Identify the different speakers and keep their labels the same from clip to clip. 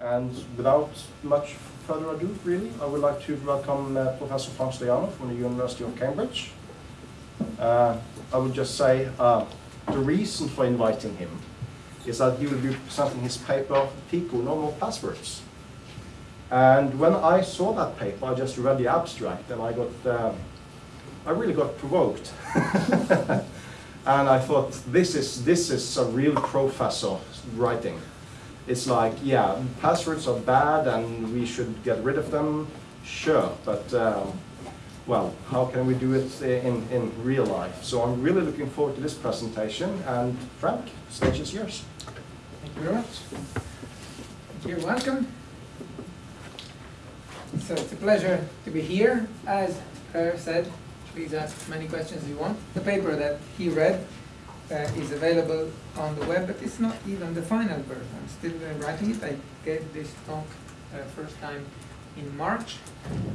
Speaker 1: And without much further ado, really, I would like to welcome uh, Professor Frank Stajano from the University of Cambridge. Uh, I would just say uh, the reason for inviting him is that he will be presenting his paper, Pico, No More Passwords. And when I saw that paper, I just read the abstract and I got, uh, I really got provoked. and I thought, this is, this is a real professor writing. It's like, yeah, passwords are bad and we should get rid of them, sure, but um, well, how can we do it in, in real life? So I'm really looking forward to this presentation and Frank, the stage is yours.
Speaker 2: Thank you very much. You're welcome. So it's a pleasure to be here. As Per said, please ask as many questions as you want. The paper that he read uh, is available on the web, but it's not even the final version. I'm still uh, writing it. I gave this talk uh, first time in March,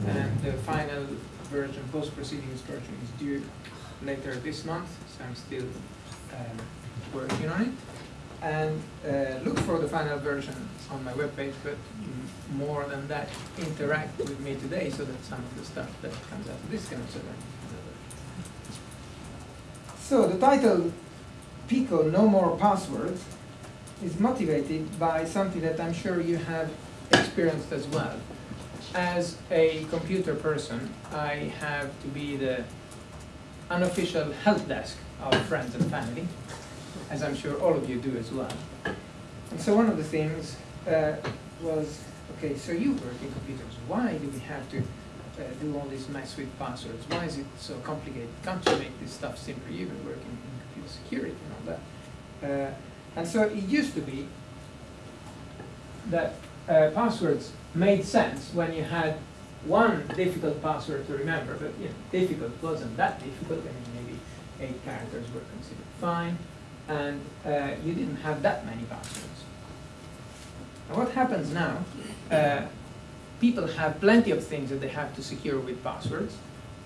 Speaker 2: and the final version, post-proceedings version, is due later this month, so I'm still um, working on it. And uh, look for the final version on my webpage, but more than that, interact with me today so that some of the stuff that comes out of this can also learn. So the title, Pico No More Passwords, is motivated by something that I'm sure you have experienced as well. As a computer person, I have to be the unofficial help desk of friends and family, as I'm sure all of you do as well. And so one of the things uh, was, okay, so you work in computers. Why do we have to uh, do all this mess with passwords? Why is it so complicated? Can't you make this stuff simpler? You've been working in computer security. Uh, and so it used to be that uh, passwords made sense when you had one difficult password to remember, but you know, difficult wasn't that difficult. I mean, maybe eight characters were considered fine, and uh, you didn't have that many passwords. And what happens now, uh, people have plenty of things that they have to secure with passwords,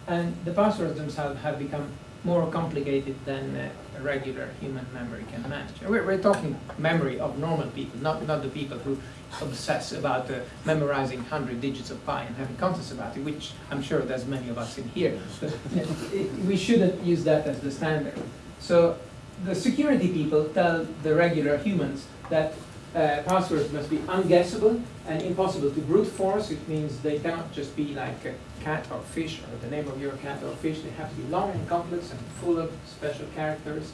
Speaker 2: and the passwords themselves have become more complicated than uh, a regular human memory can manage. We're, we're, talking memory of normal people, not, not the people who obsess about uh, memorizing 100 digits of pi and having contests about it, which I'm sure there's many of us in here. But it, we shouldn't use that as the standard. So the security people tell the regular humans that uh, passwords must be unguessable and impossible to brute force. It means they cannot just be like a cat or fish or the name of your cat or fish. They have to be long and complex and full of special characters.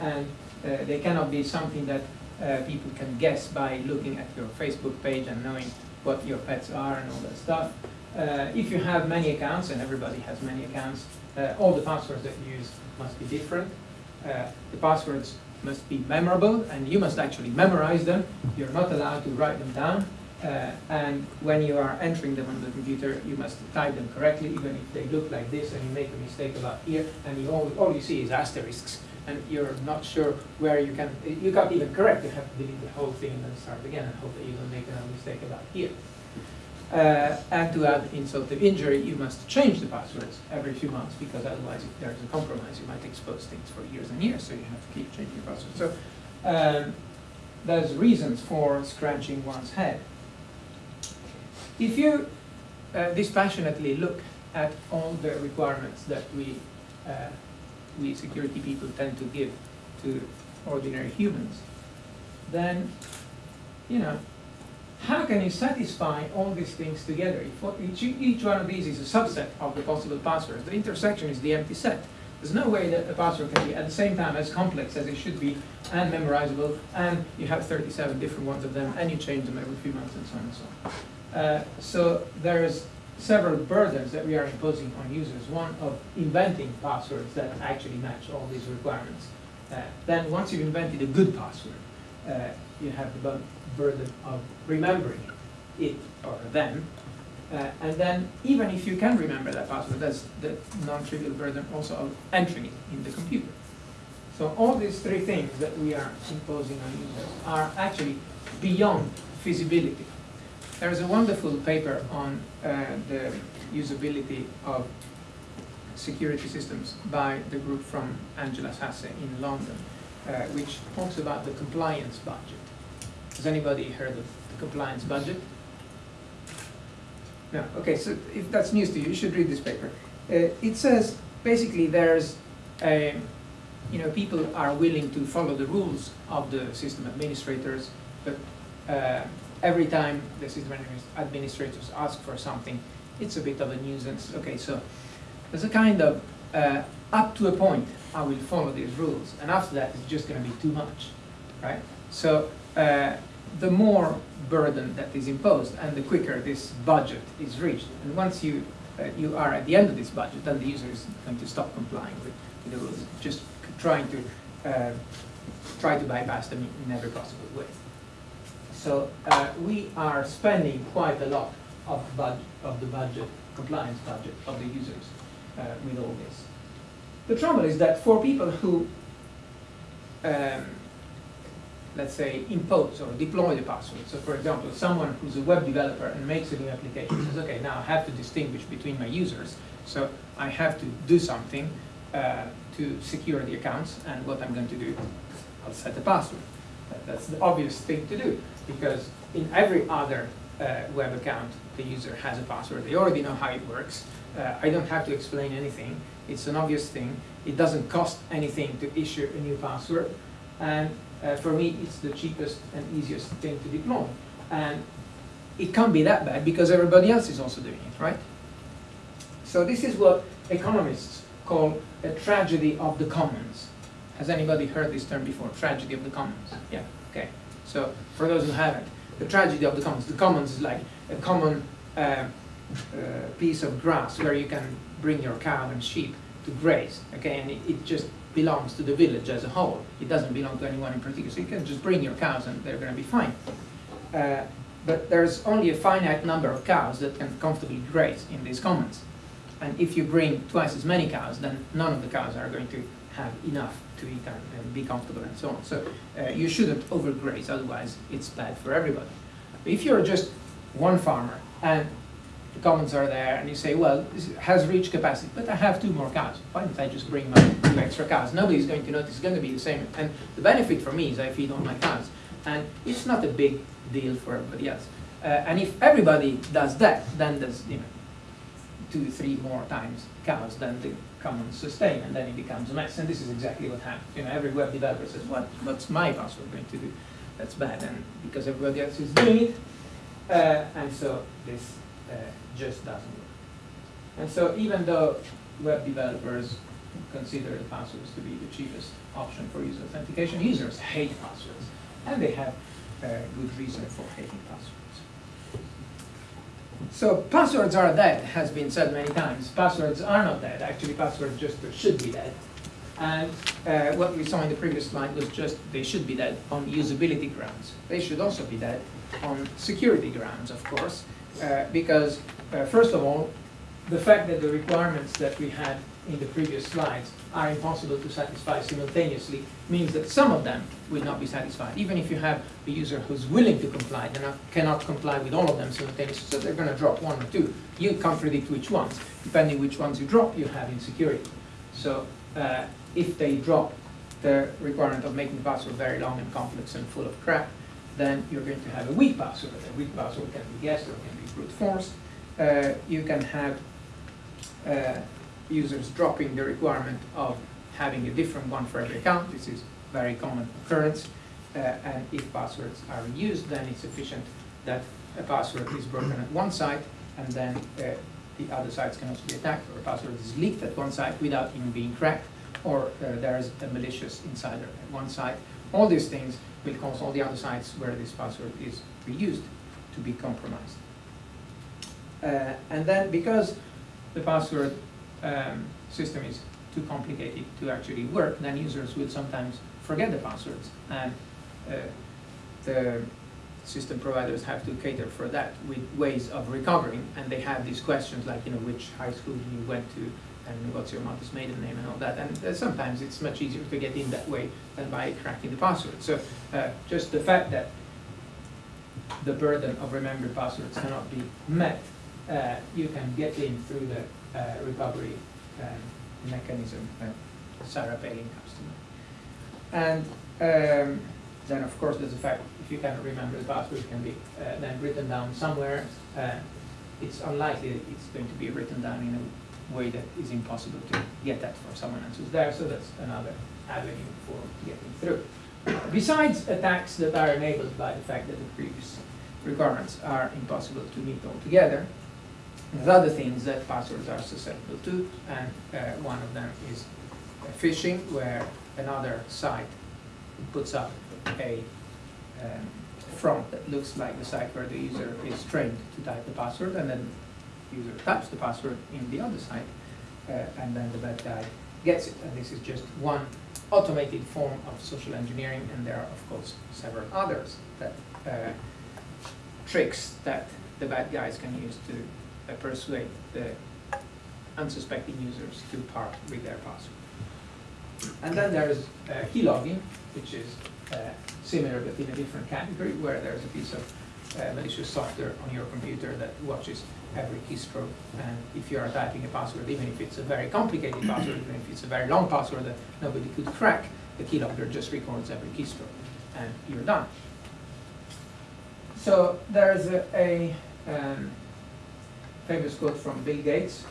Speaker 2: And uh, they cannot be something that uh, people can guess by looking at your Facebook page and knowing what your pets are and all that stuff. Uh, if you have many accounts, and everybody has many accounts, uh, all the passwords that you use must be different. Uh, the passwords must be memorable, and you must actually memorize them. You're not allowed to write them down. Uh, and when you are entering them on the computer, you must type them correctly, even if they look like this, and you make a mistake about here, and you all, all you see is asterisks, and you're not sure where you can, you can't even correct, you have to delete the whole thing and then start again, and hope that you don't make another mistake about here. Uh, and to add insult to injury, you must change the passwords every few months because otherwise, if there's a compromise, you might expose things for years and years. So you have to keep changing your passwords. So um, there's reasons for scratching one's head. If you uh, dispassionately look at all the requirements that we uh, we security people tend to give to ordinary humans, then you know how can you satisfy all these things together? If each, one of these is a subset of the possible passwords. The intersection is the empty set. There's no way that a password can be at the same time as complex as it should be and memorizable, and you have 37 different ones of them, and you change them every few months, and so on and so on. Uh, so there's several burdens that we are imposing on users. One of inventing passwords that actually match all these requirements. Uh, then once you've invented a good password, uh, you have the burden of remembering it or them. Uh, and then even if you can remember that password, that's the non-trivial burden also of entering it in the computer. So all these three things that we are imposing on users are actually beyond feasibility. There is a wonderful paper on uh, the usability of security systems by the group from Angela Sasse in London, uh, which talks about the compliance budget Has anybody heard of the compliance budget? No, okay, so if that's news to you, you should read this paper. Uh, it says, basically, there's, um, you know, people are willing to follow the rules of the system administrators, but uh, every time the system administrators ask for something, it's a bit of a nuisance. Okay, so there's a kind of, uh, up to a point, I will follow these rules, and after that, it's just gonna be too much, right? So, uh, the more burden that is imposed, and the quicker this budget is reached. And once you, uh, you are at the end of this budget, then the user is going to stop complying with, the rules, just trying to, uh, try to bypass them in every possible way. So, uh, we are spending quite a lot of of the budget, compliance budget of the users, uh, with all this. The trouble is that for people who, um, let's say, impose or deploy the password. So for example, someone who's a web developer and makes a new application says, okay, now I have to distinguish between my users. So I have to do something uh, to secure the accounts, and what I'm going to do, I'll set a password. That's the obvious thing to do, because in every other uh, web account, the user has a password. They already know how it works. Uh, I don't have to explain anything. It's an obvious thing. It doesn't cost anything to issue a new password. And uh, for me, it's the cheapest and easiest thing to deploy. And it can't be that bad because everybody else is also doing it, right? So this is what economists call a tragedy of the commons. Has anybody heard this term before? Tragedy of the commons? Yeah, okay. So for those who haven't, the tragedy of the commons. The commons is like a common uh, uh, piece of grass where you can bring your cow and sheep to graze, okay? And it, it just belongs to the village as a whole. It doesn't belong to anyone in particular. So you can just bring your cows and they're going to be fine. Uh, but there's only a finite number of cows that can comfortably graze in these commons. And if you bring twice as many cows, then none of the cows are going to have enough to eat and, and be comfortable and so on. So uh, you shouldn't overgraze, otherwise it's bad for everybody. But if you're just one farmer and the commons are there and you say, well, this has reached capacity, but I have two more cows. Why don't I just bring my two extra cows? Nobody's going to notice, it's going to be the same. And the benefit for me is I feed all my cows. And it's not a big deal for everybody else. Uh, and if everybody does that, then there's, you know, two, three more times cows than the commons sustain, and then it becomes a mess. And this is exactly what happens. You know, every web developer says, what, what's my password going to do? That's bad, and because everybody else is doing it, uh, and so this uh, just doesn't work. And so even though web developers consider the passwords to be the cheapest option for user authentication, users hate passwords, and they have uh, good reason for hating passwords. So passwords are dead, has been said many times. Passwords are not dead. Actually, passwords just should be dead. And uh, what we saw in the previous slide was just they should be dead on usability grounds. They should also be dead on security grounds, of course, uh, because uh, first of all, the fact that the requirements that we had in the previous slides are impossible to satisfy simultaneously means that some of them will not be satisfied. Even if you have a user who's willing to comply, they not, cannot comply with all of them simultaneously, so they're going to drop one or two. You can't predict which ones. Depending which ones you drop, you have insecurity. So uh, if they drop the requirement of making the password very long and complex and full of crap, then you're going to have a weak password. A weak password can be guessed or can brute force. Uh, you can have uh, users dropping the requirement of having a different one for every account. This is very common occurrence. Uh, and if passwords are used, then it's sufficient that a password is broken at one site and then uh, the other sites can also be attacked, or a password is leaked at one site without even being cracked, or uh, there is a malicious insider at one site. All these things will cause all the other sites where this password is reused to be compromised. Uh, and then because the password um, system is too complicated to actually work, then users will sometimes forget the passwords. And uh, the system providers have to cater for that with ways of recovering. And they have these questions like, you know, which high school you went to, and what's your mother's maiden name and all that. And uh, sometimes it's much easier to get in that way than by cracking the password. So uh, just the fact that the burden of remembering passwords cannot be met, uh, you can get in through the uh, recovery um, mechanism that Sarah Palin comes to mind. And um, then of course there's the fact, if you cannot remember the password, it can be uh, then written down somewhere. Uh, It's unlikely that it's going to be written down in a way that is impossible to get that from someone else who's there, so that's another avenue for getting through. Besides attacks that are enabled by the fact that the previous requirements are impossible to meet altogether, there's other things that passwords are susceptible to, and uh, one of them is phishing, where another site puts up a um, front that looks like the site where the user is trained to type the password, and then the user types the password in the other site, uh, and then the bad guy gets it. And this is just one automated form of social engineering, and there are, of course, several others that uh, tricks that the bad guys can use to uh, persuade the unsuspecting users to part with their password. And then there's uh, keylogging, which is uh, similar but in a different category, where there's a piece of uh, malicious software on your computer that watches every keystroke. And if you are typing a password, even if it's a very complicated password, even if it's a very long password that nobody could crack, the keylogger just records every keystroke, and you're done. So there's a, a um, famous quote from Bill Gates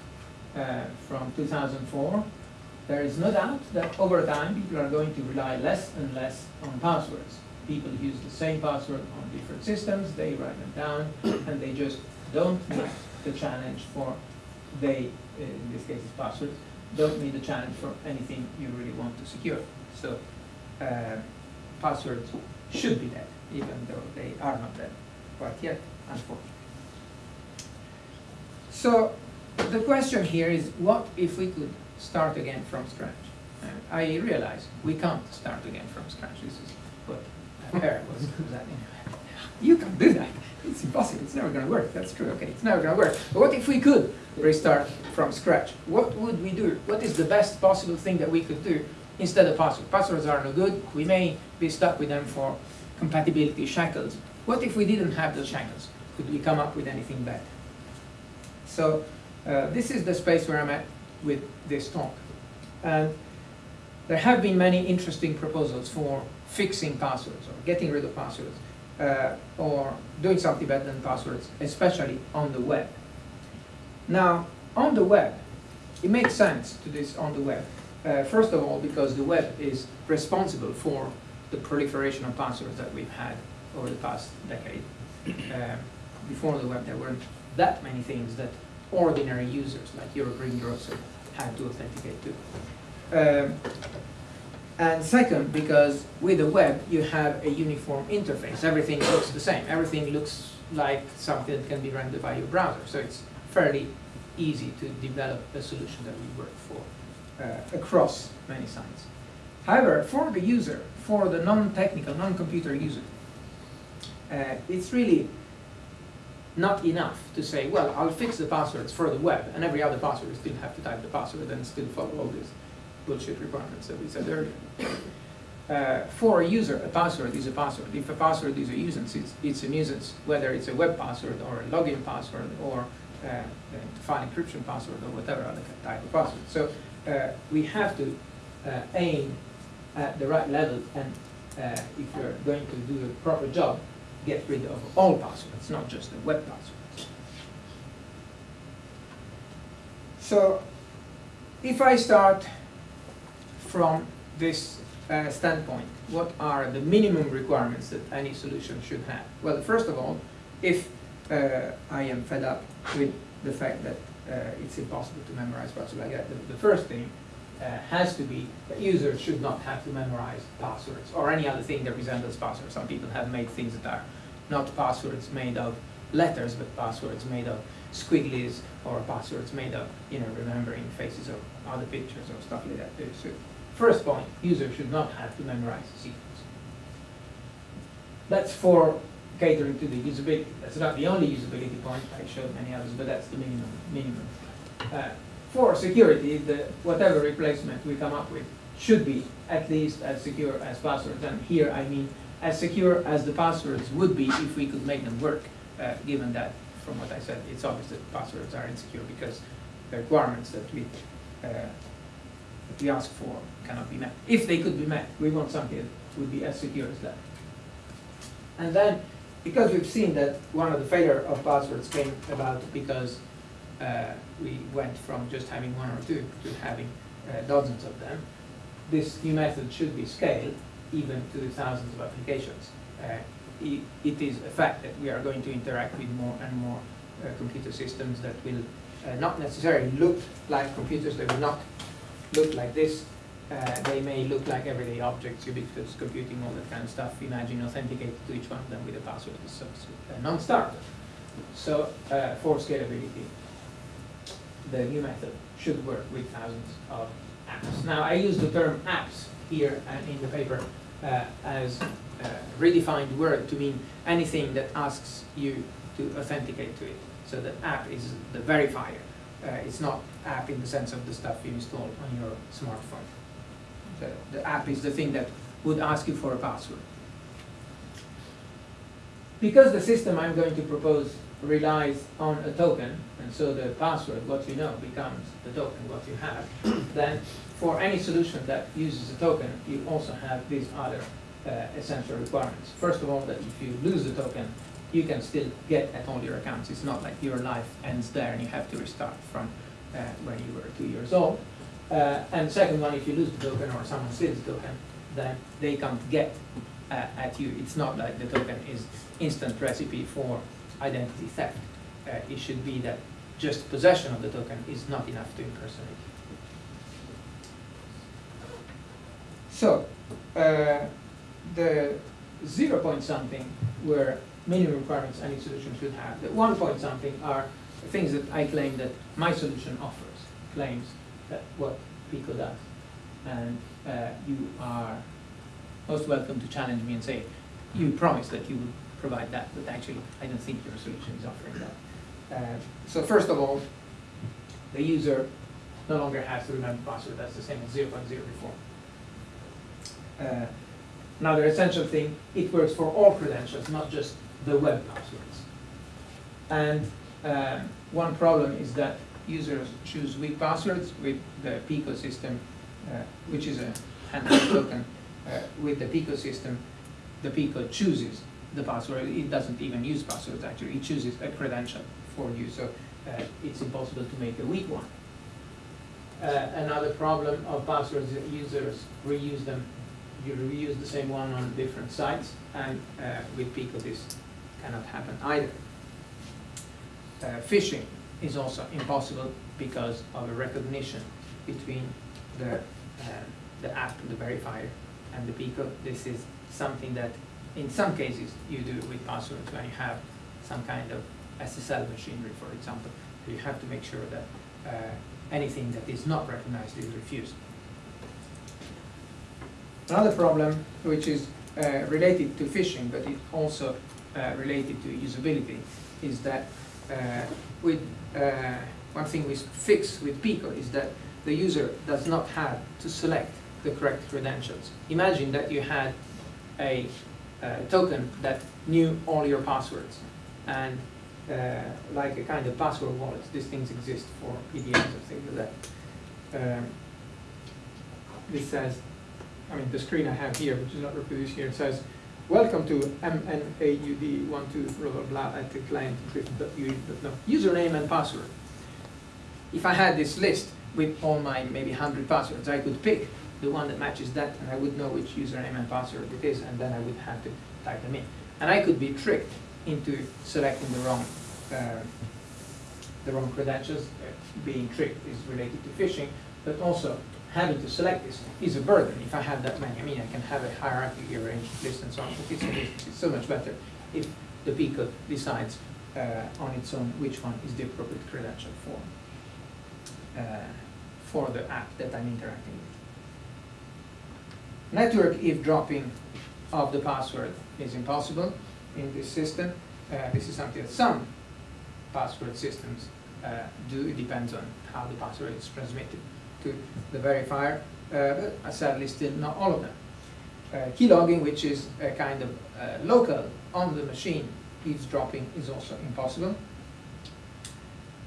Speaker 2: uh, from 2004. There is no doubt that over time people are going to rely less and less on passwords. People use the same password on different systems, they write them down, and they just don't meet the challenge for they, uh, in this case it's passwords, don't meet the challenge for anything you really want to secure. So uh, passwords should be dead, even though they are not dead quite yet, unfortunately. So the question here is, what if we could start again from scratch? I realize we can't start again from scratch. This is what Eric was that You can't do that. It's impossible. It's never going to work. That's true. Okay, it's never going to work. But what if we could restart from scratch? What would we do? What is the best possible thing that we could do instead of passwords? Passwords are no good. We may be stuck with them for compatibility shackles. What if we didn't have those shackles? Could we come up with anything better? So uh, this is the space where I'm at with this talk. And there have been many interesting proposals for fixing passwords or getting rid of passwords uh, or doing something better than passwords, especially on the web. Now, on the web, it makes sense to do this on the web. Uh, first of all, because the web is responsible for the proliferation of passwords that we've had over the past decade. Uh, before the web, there weren't that many things that ordinary users, like your green grocer had to authenticate to. Um, and second, because with the web, you have a uniform interface. Everything looks the same. Everything looks like something that can be rendered by your browser. So it's fairly easy to develop a solution that will work for uh, across many sites. However, for the user, for the non-technical, non-computer user, uh, it's really not enough to say, well, I'll fix the passwords for the web, and every other password still have to type the password and still follow all these bullshit requirements that we said earlier. Uh, for a user, a password is a password. If a password is a nuisance, it's, it's a nuisance, whether it's a web password or a login password or uh, a file encryption password or whatever other type of password. So uh, we have to uh, aim at the right level and uh, if you're going to do a proper job, get rid of all passwords, not just the web passwords. So if I start from this uh, standpoint, what are the minimum requirements that any solution should have? Well, first of all, if uh, I am fed up with the fact that uh, it's impossible to memorize passwords like that, the, the first thing uh, has to be that users should not have to memorize passwords or any other thing that resembles passwords. Some people have made things that are not passwords made of letters, but passwords made of squigglies or passwords made of, you know, remembering faces of other pictures or stuff like that. So first point, users should not have to memorize secrets. That's for catering to the usability. That's not the only usability point. I showed many others, but that's the minimum. minimum. Uh, for security, the, whatever replacement we come up with should be at least as secure as passwords. And here I mean as secure as the passwords would be if we could make them work, uh, given that, from what I said, it's obvious that passwords are insecure because the requirements that we, uh, that we ask for cannot be met. If they could be met, we want something that would be as secure as that. And then, because we've seen that one of the failure of passwords came about because uh, we went from just having one or two to having uh, dozens of them, this new method should be scaled even to the thousands of applications. Uh, i- It is a fact that we are going to interact with more and more uh, computer systems that will uh, not necessarily look like computers, they will not look like this. Uh, They may look like everyday objects, ubiquitous computing, all that kind of stuff. Imagine authenticating to each one of them with a password so- so- a non-starter. So uh, for scalability, the new method should work with thousands of apps. Now, I use the term apps here and in the paper uh, as a redefined word to mean anything that asks you to authenticate to it. So the app is the verifier. Uh, it's not app in the sense of the stuff you install on your smartphone. The, the app is the thing that would ask you for a password. Because the system I'm going to propose relies on a token, and so the password, what you know, becomes the token, what you have, then for any solution that uses a token, you also have these other uh, essential requirements. First of all, that if you lose the token, you can still get at all your accounts. It's not like your life ends there and you have to restart from uh, when you were two years old. Uh, and second one, if you lose the token or someone steals the token, then they can't get uh, at you. It's not like the token is instant recipe for identity theft. Uh, it should be that just possession of the token is not enough to impersonate. So, uh, the zero point something were minimum requirements any solution should have. The one point something are things that I claim that my solution offers, claims that what Pico does. And uh, you are most welcome to challenge me and say, you promised that you would provide that, but actually, I don't think your solution is offering that. Uh, So first of all, the user no longer has to remember password, that's the same as 0.0 before. Uh, Another essential thing, it works for all credentials, not just the web passwords. And um, one problem is that users choose weak passwords with the Pico system, uh, which is a handheld token. Uh, With the Pico system, the Pico chooses the password. It doesn't even use passwords, actually. It chooses a credential for you, so uh, it's impossible to make a weak one. Uh, Another problem of passwords is that users reuse them. You reuse the same one on different sites, and uh, with Pico this cannot happen either. Uh, Phishing is also impossible because of a recognition between the, uh, the app, the verifier, and the Pico. This is something that in some cases you do it with passwords when you have some kind of SSL machinery, for example. You have to make sure that uh, anything that is not recognized is refused. Another problem, which is uh, related to phishing, but it's also uh, related to usability, is that uh, with uh, one thing we fix with Pico is that the user does not have to select the correct credentials. Imagine that you had a uh, token that knew all your passwords, and uh, like a kind of password wallet, these things exist for PDMs and things like that. Um, this says, I mean, the screen I have here, which is not reproduced here, says, welcome to MNAUD one two blah blah blah at the client no, username and password. If I had this list with all my maybe hundred passwords, I could pick the one that matches that, and I would know which username and password it is, and then I would have to type them in. And I could be tricked into selecting the wrong, uh, the wrong credentials. Uh, Being tricked is related to phishing, but also having to select this is a burden. If I have that many, I mean, I can have a hierarchically arranged list and so on, but it's, it's so much better if the Pico decides uh, on its own which one is the appropriate credential for, uh, for the app that I'm interacting with. Network eavesdropping of the password is impossible in this system. Uh, this is something that some password systems uh, do. It depends on how the password is transmitted to the verifier, uh, but sadly still not all of them. Uh, keylogging, which is a kind of uh, local on the machine eavesdropping, is also impossible.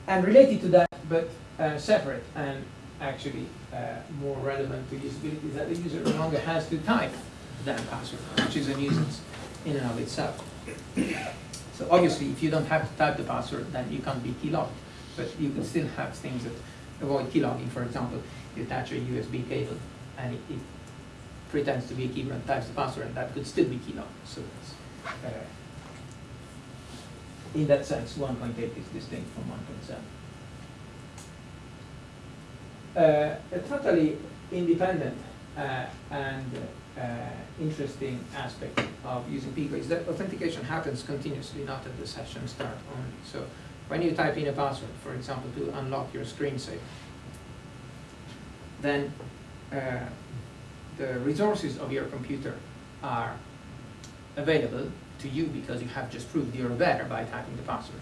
Speaker 2: And related to that, but uh, separate and actually uh, more relevant to usability, is that the user no longer has to type that password, which is a nuisance. in and of itself. So obviously, if you don't have to type the password, then you can't be key logged. But you can still have things that avoid key logging. For example, you attach a USB cable and it, it pretends to be a keyboard and types the password, and that could still be key logged. So uh, in that sense, 1.8 is distinct from 1.7. Uh, a totally independent uh, and uh, interesting aspect of using Pico is that authentication happens continuously, not at the session start only. So when you type in a password, for example, to unlock your screensaver, then uh, the resources of your computer are available to you because you have just proved you're there by typing the password.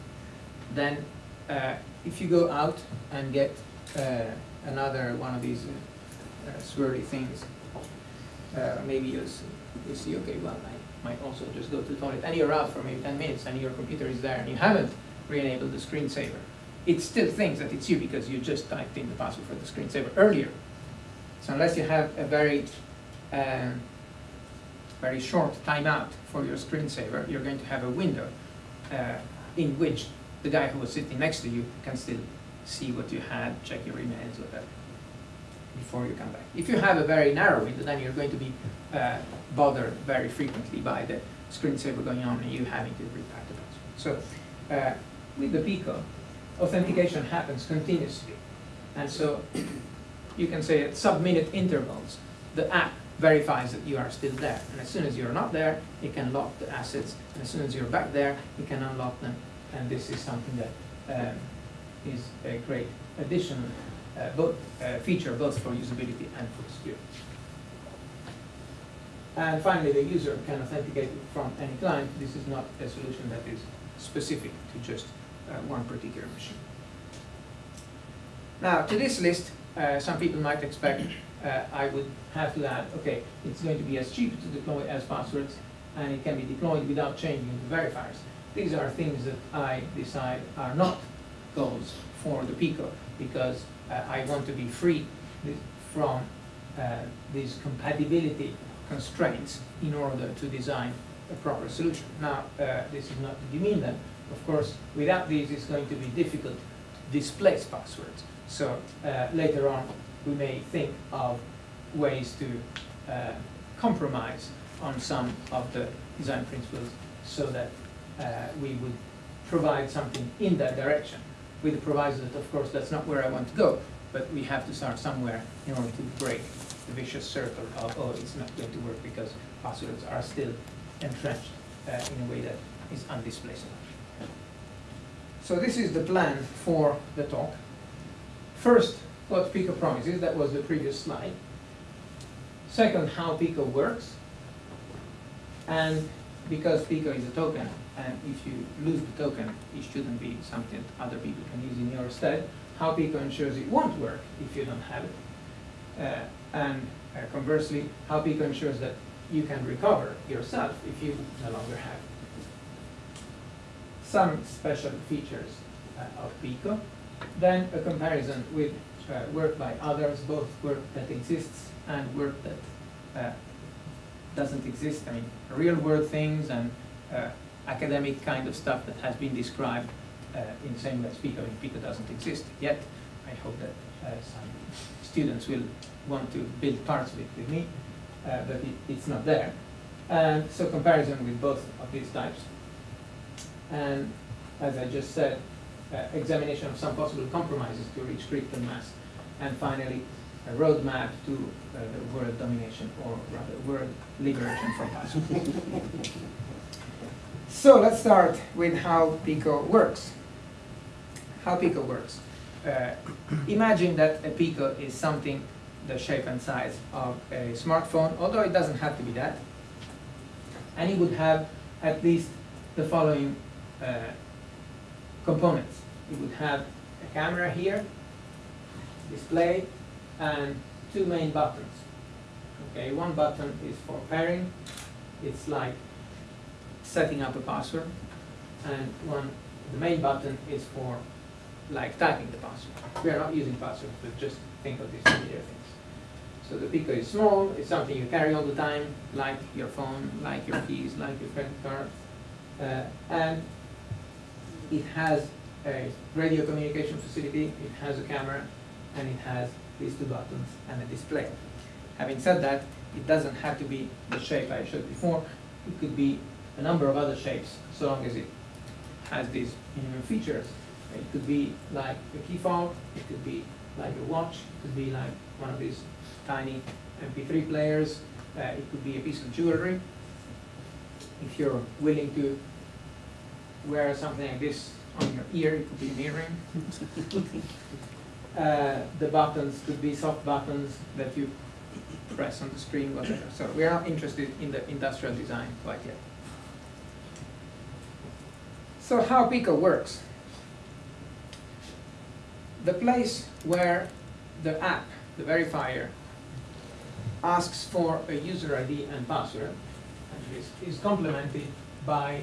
Speaker 2: Then uh, if you go out and get uh, another one of these uh, swirly things, uh, maybe you, you see, okay, well, I might also just go to the toilet, and you're out for maybe 10 minutes, and your computer is there, and you haven't re-enabled the screensaver. It still thinks that it's you because you just typed in the password for the screensaver earlier. So unless you have a very, um, very short timeout for your screensaver, you're going to have a window uh, in which the guy who was sitting next to you can still see what you had, check your emails, whatever, before you come back. If you have a very narrow window, then you're going to be uh, bothered very frequently by the screensaver going on and you having to retype the password. So uh, with the Pico, authentication happens continuously. And so you can say at sub-minute intervals, the app verifies that you are still there. And as soon as you're not there, it can lock the assets. And as soon as you're back there, it can unlock them. And this is something that um, is a great addition, uh, both, uh, feature both for usability and for security. And finally, the user can authenticate from any client. This is not a solution that is specific to just uh, one particular machine. Now, to this list, uh, some people might expect uh, I would have to add, okay, it's going to be as cheap to deploy as passwords, and it can be deployed without changing the verifiers. These are things that I decide are not goals for the Pico, because uh, I want to be free from uh, these compatibility constraints in order to design a proper solution. Now, uh, this is not to demean them. Of course, without these, it's going to be difficult to displace passwords. So later on, we may think of ways to uh, compromise on some of the design principles so that uh, we would provide something in that direction with the proviso that, of course, that's not where I want to go, but we have to start somewhere in order to break the vicious circle of, oh, it's not going to work because passwords are still entrenched uh, in a way that is undisplaceable. So this is the plan for the talk. First, what Pico promises, that was the previous slide. Second, how Pico works. And because Pico is a token, and if you lose the token, it shouldn't be something that other people can use in your stead, how Pico ensures it won't work if you don't have it. Uh, and uh, conversely, how Pico ensures that you can recover yourself if you no longer have it. Some special features uh, of Pico, then a comparison with uh, work by others, both work that exists and work that uh, doesn't exist. I mean, real world things and uh, academic kind of stuff that has been described uh, in the same way as Pico. I mean, Pico doesn't exist yet. I hope that uh, some students will want to build parts of it with me, uh, but it, it's not there. And so comparison with both of these types. And as I just said, uh, examination of some possible compromises to reach critical mass. And finally, a roadmap to uh, world domination, or rather world liberation from passwords. so let's start with how Pico works. How Pico works. Uh, imagine that a Pico is something the shape and size of a smartphone, although it doesn't have to be that. And it would have at least the following uh, components. It would have a camera here, display, and two main buttons. Okay, one button is for pairing. It's like setting up a password. And one, the main button is for like typing the password. We are not using passwords, but just think of these familiar things. So the Pico is small, it's something you carry all the time, like your phone, like your keys, like your credit card. Uh, and it has a radio communication facility, it has a camera, and it has these two buttons and a display. Having said that, it doesn't have to be the shape I showed before. It could be a number of other shapes, so long as it has these minimum features. It could be like a key fob, it could be like a watch, it could be like one of these tiny MP3 players, uh, it could be a piece of jewelry. If you're willing to wear something like this on your ear, it could be an earring. Uh, the buttons could be soft buttons that you press on the screen, whatever. So we are not interested in the industrial design quite yet. So how Pico works. The place where the app, the verifier, asks for a user ID and password is, is complemented by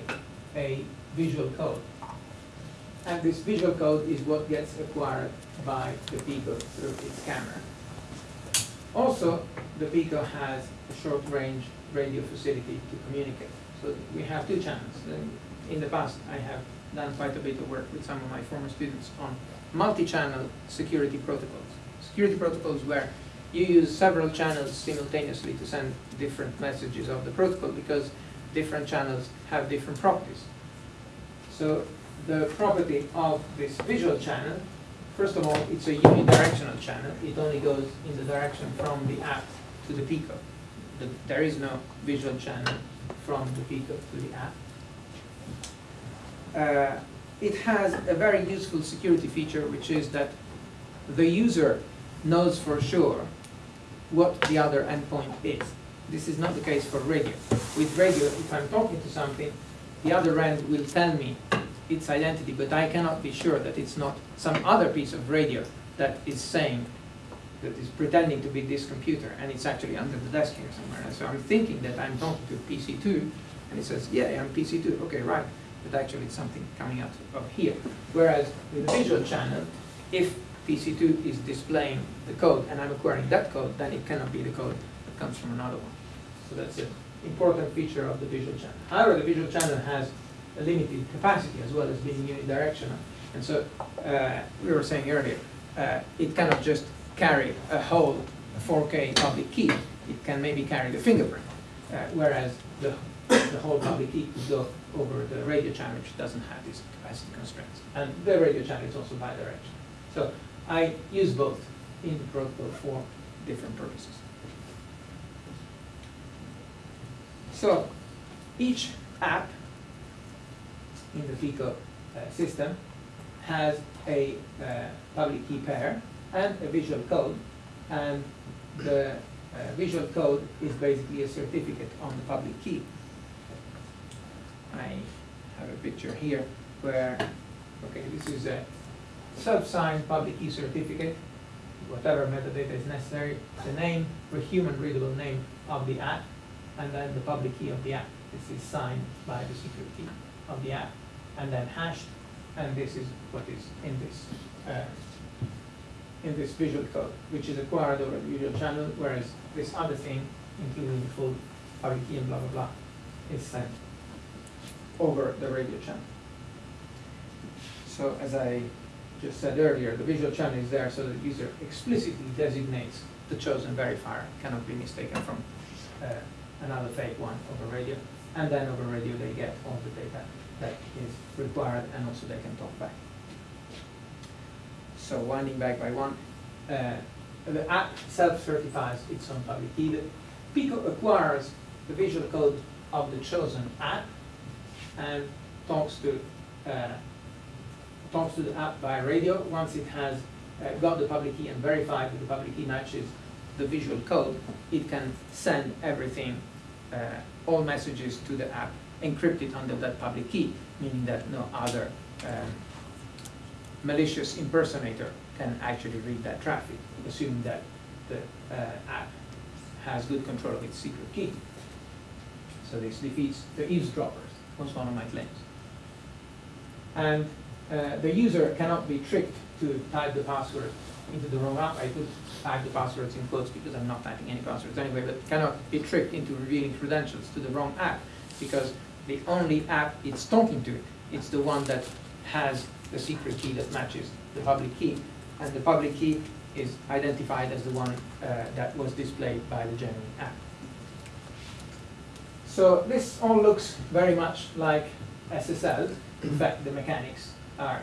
Speaker 2: a visual code. And this visual code is what gets acquired by the Pico through its camera. Also, the Pico has a short-range radio facility to communicate. So we have two channels. In the past, I have done quite a bit of work with some of my former students on multi-channel security protocols. Security protocols where you use several channels simultaneously to send different messages of the protocol because different channels have different properties. So the property of this visual channel, first of all, it's a unidirectional channel. It only goes in the direction from the app to the Pico. The, there is no visual channel from the Pico to the app. Uh, it has a very useful security feature, which is that the user knows for sure what the other endpoint is. This is not the case for radio. With radio, if I'm talking to something, the other end will tell me its identity, but I cannot be sure that it's not some other piece of radio that is saying, that is pretending to be this computer, and it's actually under the desk here somewhere. And so I'm thinking that I'm talking to PC2, and it says, yeah, I'm PC2, okay, right. But actually it's something coming out of here. Whereas with the visual channel, if PC2 is displaying the code and I'm acquiring that code, then it cannot be the code that comes from another one. So that's an important feature of the visual channel. However, the visual channel has a limited capacity as well as being unidirectional. And so, uh, we were saying earlier, uh, it cannot just carry a whole 4K public key. It can maybe carry the fingerprint, uh, whereas the, the whole public key could go over the radio channel, which doesn't have these capacity constraints. And the radio channel is also bidirectional. So I use both in the protocol for different purposes. So each app in the Pico uh, system has a uh, public key pair and a visual code. And the uh, visual code is basically a certificate on the public key. I have a picture here where, okay, this is a self-signed public key certificate, whatever metadata is necessary, the name, the human readable name of the app, and then the public key of the app. This is signed by the secret key of the app, and then hashed, and this is what is in this uh, in this visual code, which is acquired over the visual channel, whereas this other thing, including the full public key and blah blah blah, is sent over the radio channel. So as I just said earlier, the visual channel is there so the user explicitly designates the chosen verifier, cannot be mistaken from uh, another fake one over radio. And then over radio they get all the data that is required and also they can talk back. So winding back by one, uh, the app self-certifies its own public key. Pico acquires the visual code of the chosen app and talks to uh, talks to the app by radio. Once it has uh, got the public key and verified that the public key matches the visual code, it can send everything, uh, all messages to the app encrypted under that public key, meaning that no other um, malicious impersonator can actually read that traffic, assuming that the uh, app has good control of its secret key. So this defeats the eavesdroppers, was one of my claims. And uh, the user cannot be tricked to type the password into the wrong app, I could type the passwords in quotes because I'm not typing any passwords anyway, but cannot be tricked into revealing credentials to the wrong app because the only app it's talking to, it's the one that has the secret key that matches the public key. And the public key is identified as the one uh, that was displayed by the genuine app. So this all looks very much like SSL. In fact, the mechanics are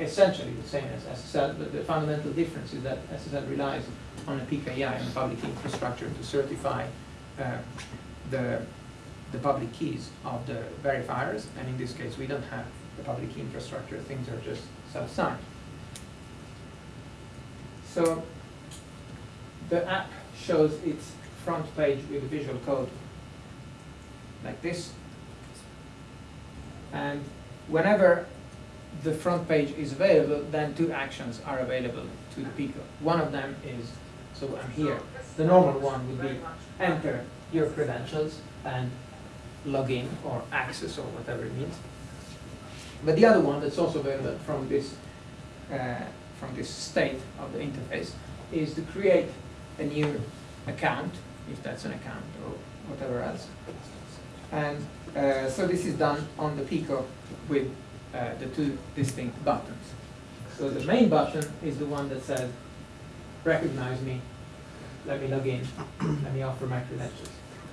Speaker 2: essentially the same as SSL, but the fundamental difference is that SSL relies on a PKI, on a public infrastructure, to certify uh, the, the public keys of the verifiers, and in this case, we don't have the public infrastructure, things are just self-signed. So the app shows its front page with a visual code like this. And whenever the front page is available, then two actions are available to the Pico. One of them is, so I'm here, the normal one would be enter your credentials and log in or access or whatever it means. But the other one that's also available from this, uh, from this state of the interface is to create a new account, if that's an account or whatever else. And uh, so this is done on the Pico with uh, the two distinct buttons. So the main button is the one that says, recognize me, let me log in, let me offer my credentials.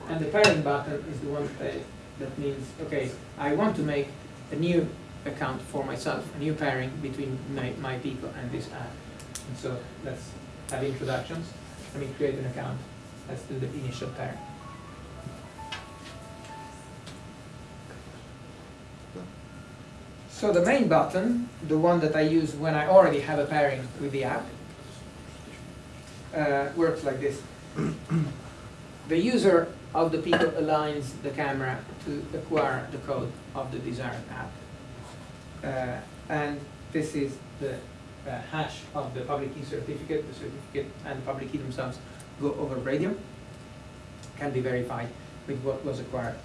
Speaker 2: And the pairing button is the one that, that means, okay, I want to make a new account for myself, a new pairing between my, my Pico and this app. And so let's have introductions. Let me create an account. Let's do the initial pairing. So the main button, the one that I use when I already have a pairing with the app, uh, works like this. the user of the Pico aligns the camera to acquire the code of the desired app. Uh, and this is the uh, hash of the public key certificate. The certificate and the public key themselves go over radio, can be verified with what was acquired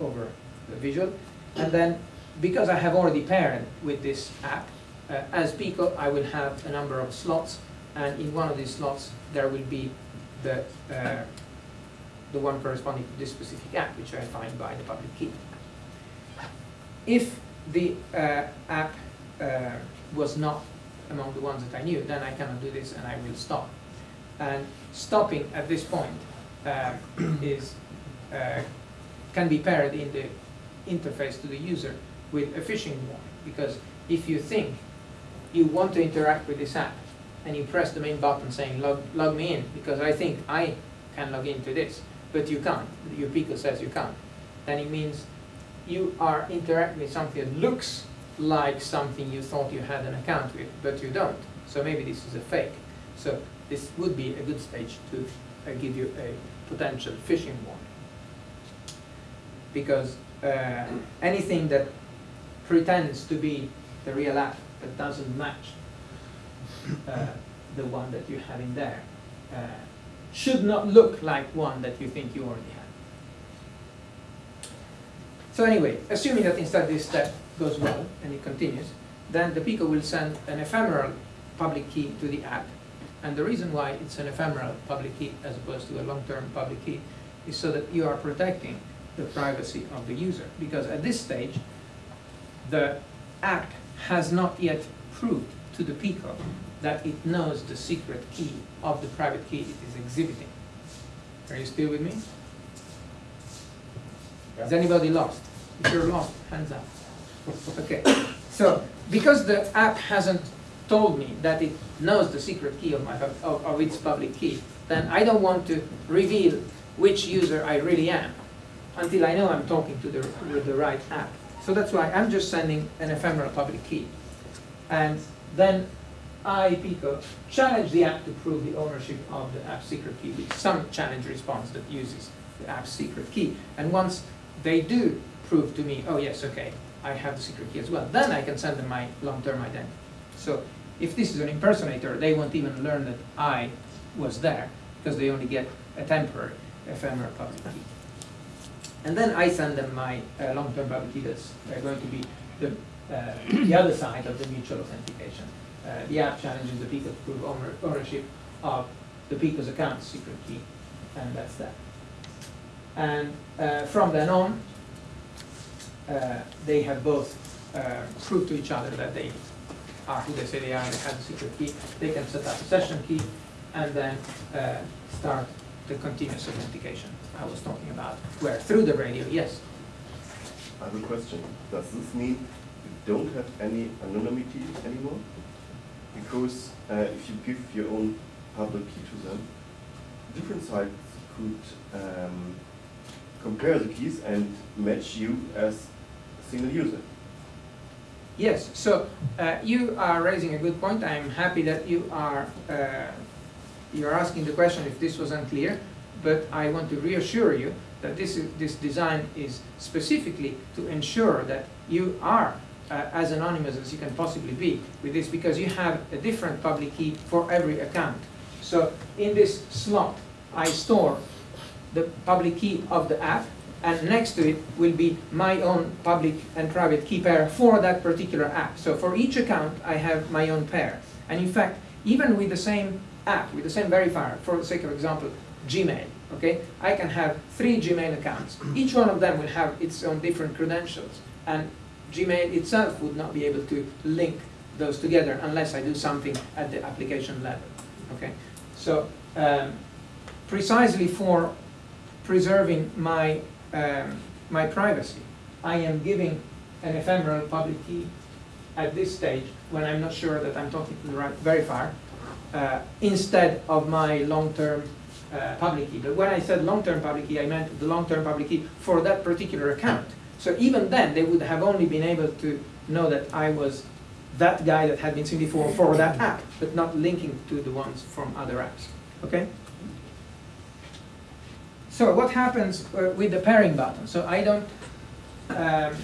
Speaker 2: over the visual. And then because I have already paired with this app, uh, as Pico, I will have a number of slots, and in one of these slots, there will be the, uh, the one corresponding to this specific app, which I find by the public key. If the uh, app uh, was not among the ones that I knew, then I cannot do this and I will stop. And stopping at this point uh, is, uh, can be paired in the interface to the user with a phishing warning. Because if you think you want to interact with this app and you press the main button saying log, log me in because I think I can log into this, but you can't, your Pico says you can't, then it means you are interacting with something that looks like something you thought you had an account with, but you don't. So maybe this is a fake. So this would be a good stage to uh, give you a potential phishing warning. Because uh, anything that pretends to be the real app that doesn't match uh, the one that you have in there uh, should not look like one that you think you already have. So anyway, assuming that instead this step goes well and it continues, then the Pico will send an ephemeral public key to the app. And the reason why it's an ephemeral public key as opposed to a long-term public key is so that you are protecting the privacy of the user. Because at this stage, the app has not yet proved to the Pico that it knows the secret key of the private key it is exhibiting. Are you still with me? Is anybody lost? If you're lost, hands up. Okay, so because the app hasn't told me that it knows the secret key of, my, of, of its public key, then I don't want to reveal which user I really am until I know I'm talking to the, with the right app. So that's why I'm just sending an ephemeral public key. And then I, Pico, challenge the app to prove the ownership of the app secret key with some challenge response that uses the app secret key. And once they do prove to me, oh yes, okay, I have the secret key as well, then I can send them my long-term identity. So if this is an impersonator, they won't even learn that I was there, because they only get a temporary ephemeral public key. And then I send them my uh, long-term public key that's uh, going to be the, uh, the other side of the mutual authentication. uh, the app challenges the Pico to prove ownership of the Pico's account secret key, and that's that. And uh, from then on, they have both proved to each other that they are who they say they are, they have the secret key. They can set up a session key and then start the continuous authentication I was talking about, where through the radio, yes,
Speaker 3: I have a question. Does this mean you don't have any anonymity anymore? Because uh, if you give your own public key to them, different sites could um, compare the keys and match you as a single user.
Speaker 2: Yes, so uh, you are raising a good point. I'm happy that you are uh, you're asking the question if this was unclear, but I want to reassure you that this is, this design is specifically to ensure that you are uh, as anonymous as you can possibly be with this because you have a different public key for every account. So in this slot, I store the public key of the app and next to it will be my own public and private key pair for that particular app. So for each account, I have my own pair. And in fact, even with the same app, with the same verifier, for the sake of example, Gmail, okay, I can have three Gmail accounts. Each one of them will have its own different credentials. And Gmail itself would not be able to link those together unless I do something at the application level, okay? So um, precisely for preserving my um, my privacy. I am giving an ephemeral public key at this stage when I'm not sure that I'm talking to the right verifier uh, instead of my long-term uh, public key. But when I said long-term public key, I meant the long-term public key for that particular account. So even then, they would have only been able to know that I was that guy that had been seen before for that app, but not linking to the ones from other apps. Okay? So what happens uh, with the pairing button? So I don't, um,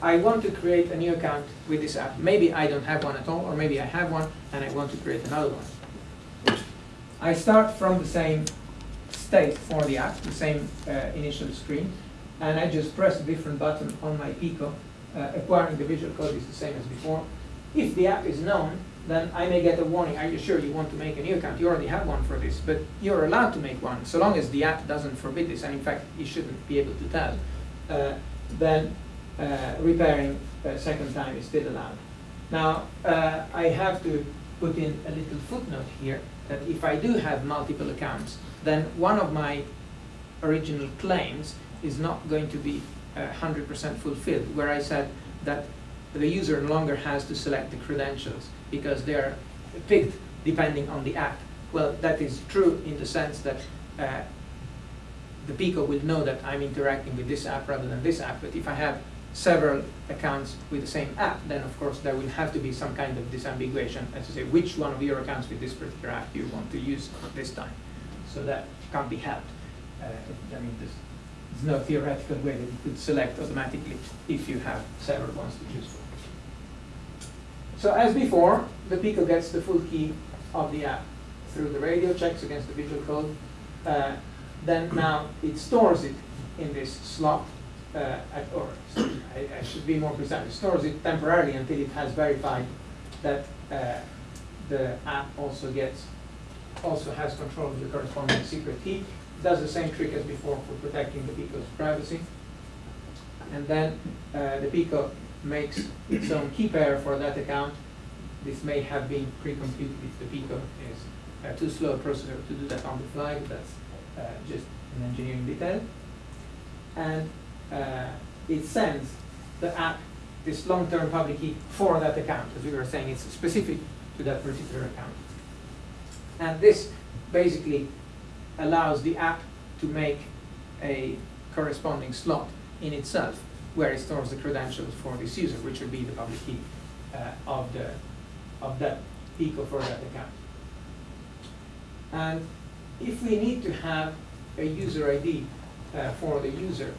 Speaker 2: I want to create a new account with this app. Maybe I don't have one at all, or maybe I have one and I want to create another one. I start from the same state for the app, the same uh, initial screen, and I just press a different button on my Pico. Uh, acquiring the visual code is the same as before. If the app is known, then I may get a warning, are you sure you want to make a new account? You already have one for this, but you're allowed to make one, so long as the app doesn't forbid this, and in fact, you shouldn't be able to tell, uh, then uh, repairing a second time is still allowed. Now, uh, I have to put in a little footnote here, that if I do have multiple accounts, then one of my original claims is not going to be uh, 100% fulfilled, where I said that the user no longer has to select the credentials because they're picked depending on the app. Well, that is true in the sense that uh, the Pico will know that I'm interacting with this app rather than this app, but if I have several accounts with the same app, then of course there will have to be some kind of disambiguation as to say which one of your accounts with this particular app you want to use this time. So that can't be helped. Uh, I mean, there's, there's no theoretical way that you could select automatically if you have several ones to choose from. So as before, the Pico gets the full key of the app through the radio, checks against the visual code. Uh, then now it stores it in this slot, uh, or I, I, should be more precise, stores it temporarily until it has verified that uh, the app also gets, also has control of the corresponding secret key. It does the same trick as before for protecting the Pico's privacy. And then uh, the Pico makes its own key pair for that account. This may have been pre-computed if the Pico is uh, too slow a processor to do that on the fly, but that's uh, just an engineering detail. And uh, it sends the app this long-term public key for that account. As we were saying, it's specific to that particular account. And this basically allows the app to make a corresponding slot in itself where it stores the credentials for this user, which will be the public key uh, of the of that Pico for that account. And if we need to have a user ID uh, for the user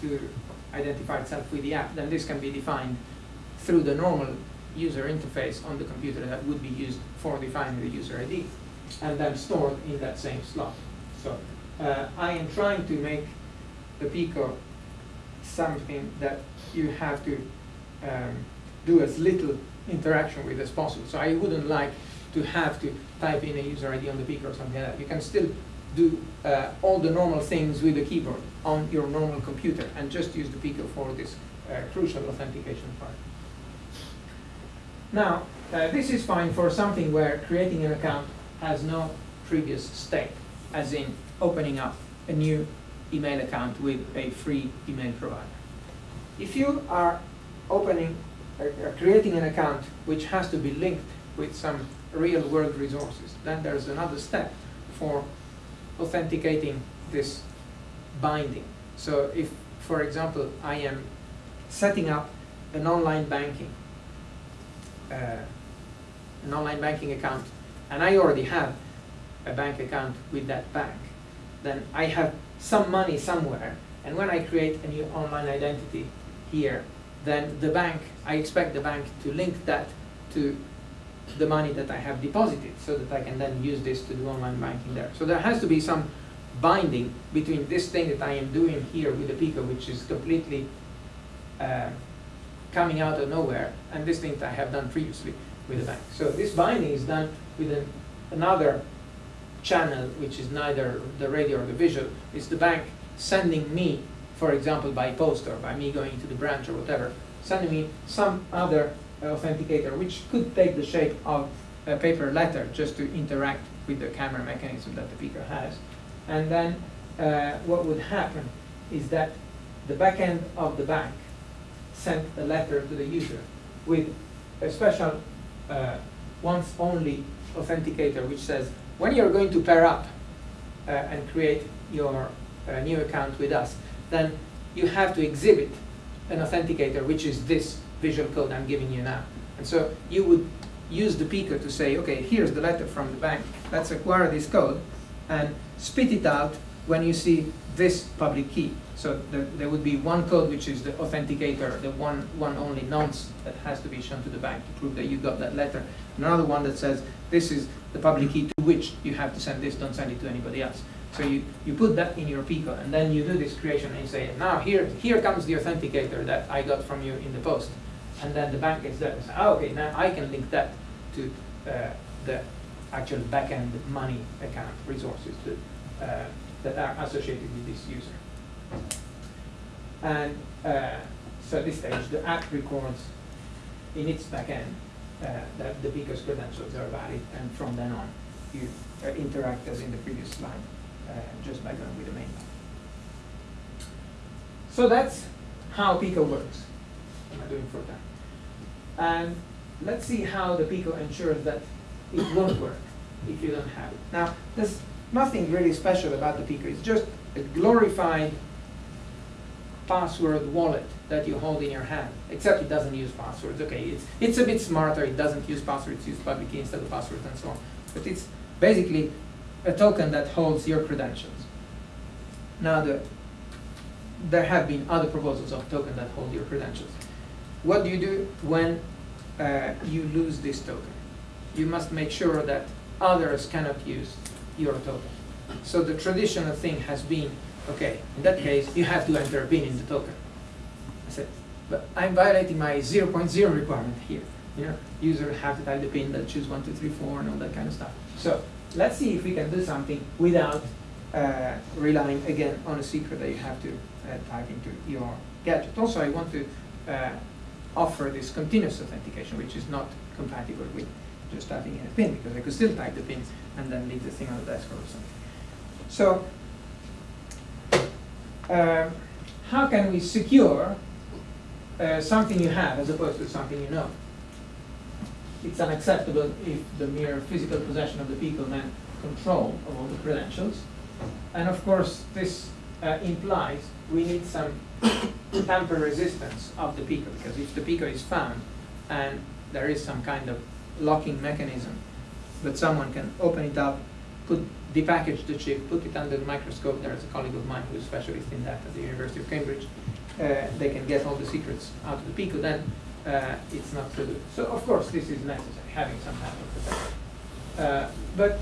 Speaker 2: to identify itself with the app, then this can be defined through the normal user interface on the computer that would be used for defining the user ID, and then stored in that same slot. So uh, I am trying to make the Pico something that you have to um, do as little interaction with as possible. So I wouldn't like to have to type in a user ID on the Pico or something like that. You can still do uh, all the normal things with the keyboard on your normal computer and just use the Pico for this uh, crucial authentication part. Now, uh, this is fine for something where creating an account has no previous step, as in opening up a new email account with a free email provider. If you are opening, uh, uh, creating an account which has to be linked with some real world resources, then there's another step for authenticating this binding. So if, for example, I am setting up an online banking, uh, an online banking account, and I already have a bank account with that bank, then I have some money somewhere, and when I create a new online identity here, then the bank, I expect the bank to link that to the money that I have deposited so that I can then use this to do online banking there. So there has to be some binding between this thing that I am doing here with the Pico, which is completely uh, coming out of nowhere, and this thing that I have done previously with the bank. So this binding is done with an, another channel, which is neither the radio or the visual. It's the bank sending me, for example, by post or by me going to the branch or whatever, sending me some other authenticator, which could take the shape of a paper letter just to interact with the camera mechanism that the Pico has. And then uh, what would happen is that the back end of the bank sent a letter to the user with a special uh, once only authenticator which says when you're going to pair up uh, and create your uh, new account with us, then you have to exhibit an authenticator which is this visual code I'm giving you now. And so you would use the Pico to say, okay, here's the letter from the bank, let's acquire this code and spit it out when you see this public key. So there, there would be one code which is the authenticator, the one, one only nonce that has to be shown to the bank to prove that you got that letter. Another one that says this is the public key to which you have to send this, don't send it to anybody else. So you, you put that in your Pico and then you do this creation and you say, now here, here comes the authenticator that I got from you in the post. And then the bank gets that and says, oh, okay, now I can link that to uh, the actual backend money account resources to, uh, that are associated with this user. And uh, so at this stage, the app records in its backend uh, that the Pico's credentials are valid, and from then on, you uh, interact as in the previous slide, uh, just by going with the main line. So that's how Pico works. Am I doing for time? And let's see how the Pico ensures that it won't work if you don't have it. Now, there's nothing really special about the Pico. It's just a glorified password wallet that you hold in your hand, except it doesn't use passwords. Okay, it's, it's a bit smarter. It doesn't use passwords. It uses public key instead of passwords and so on. But it's basically a token that holds your credentials. Now, the, there have been other proposals of token that hold your credentials. What do you do when uh, you lose this token? You must make sure that others cannot use your token. So the traditional thing has been, okay, in that case, you have to enter a PIN in the token. I said, but I'm violating my 0.0 requirement here. You know, user have to type the PIN, that choose 1, 2, 3, 4, and all that kind of stuff. So let's see if we can do something without uh, relying again on a secret that you have to uh, type into your gadget. Also, I want to uh, offer this continuous authentication, which is not compatible with just typing in a PIN, because I could still type the PIN and then leave the thing on the desk or something. So, uh, how can we secure uh, something you have as opposed to something you know? It's unacceptable if the mere physical possession of the Pico meant control of all the credentials. And of course, this uh, implies we need some tamper resistance of the Pico, because if the Pico is found and there is some kind of locking mechanism but someone can open it up, put depackage the chip, put it under the microscope. There's a colleague of mine who's a specialist in that at the University of Cambridge. Uh, they can get all the secrets out of the Pico, then uh, it's not so good. So of course this is necessary, having some type of protection. Uh, but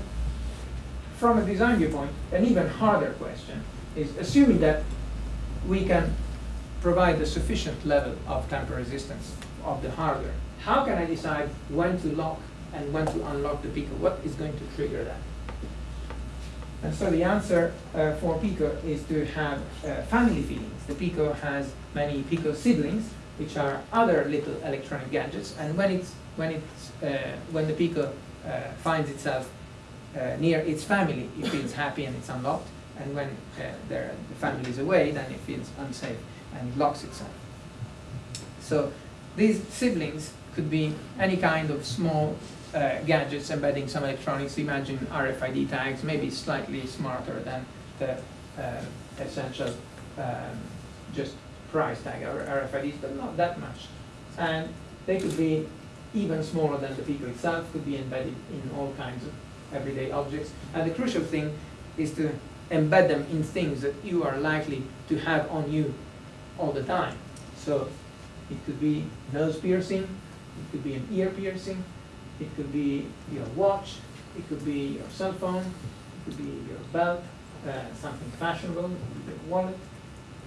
Speaker 2: from a design viewpoint, an even harder question is assuming that we can provide a sufficient level of tamper resistance of the hardware. How can I decide when to lock and when to unlock the Pico? What is going to trigger that? And so the answer uh, for Pico is to have uh, family feelings. The Pico has many Pico siblings, which are other little electronic gadgets, and when it's when it's uh, when the Pico uh, finds itself uh, near its family, it feels happy and it's unlocked, and when uh, the family is away, then it feels unsafe and it locks itself. So these siblings could be any kind of small uh, gadgets embedding some electronics. Imagine RFID tags, maybe slightly smarter than the uh, essential um, just price tag or RFIDs, but not that much. And they could be even smaller than the Pico itself, could be embedded in all kinds of everyday objects. And the crucial thing is to embed them in things that you are likely to have on you all the time. So it could be nose piercing, could be an ear piercing, it could be your watch, it could be your cell phone, it could be your belt, uh, something fashionable, your wallet.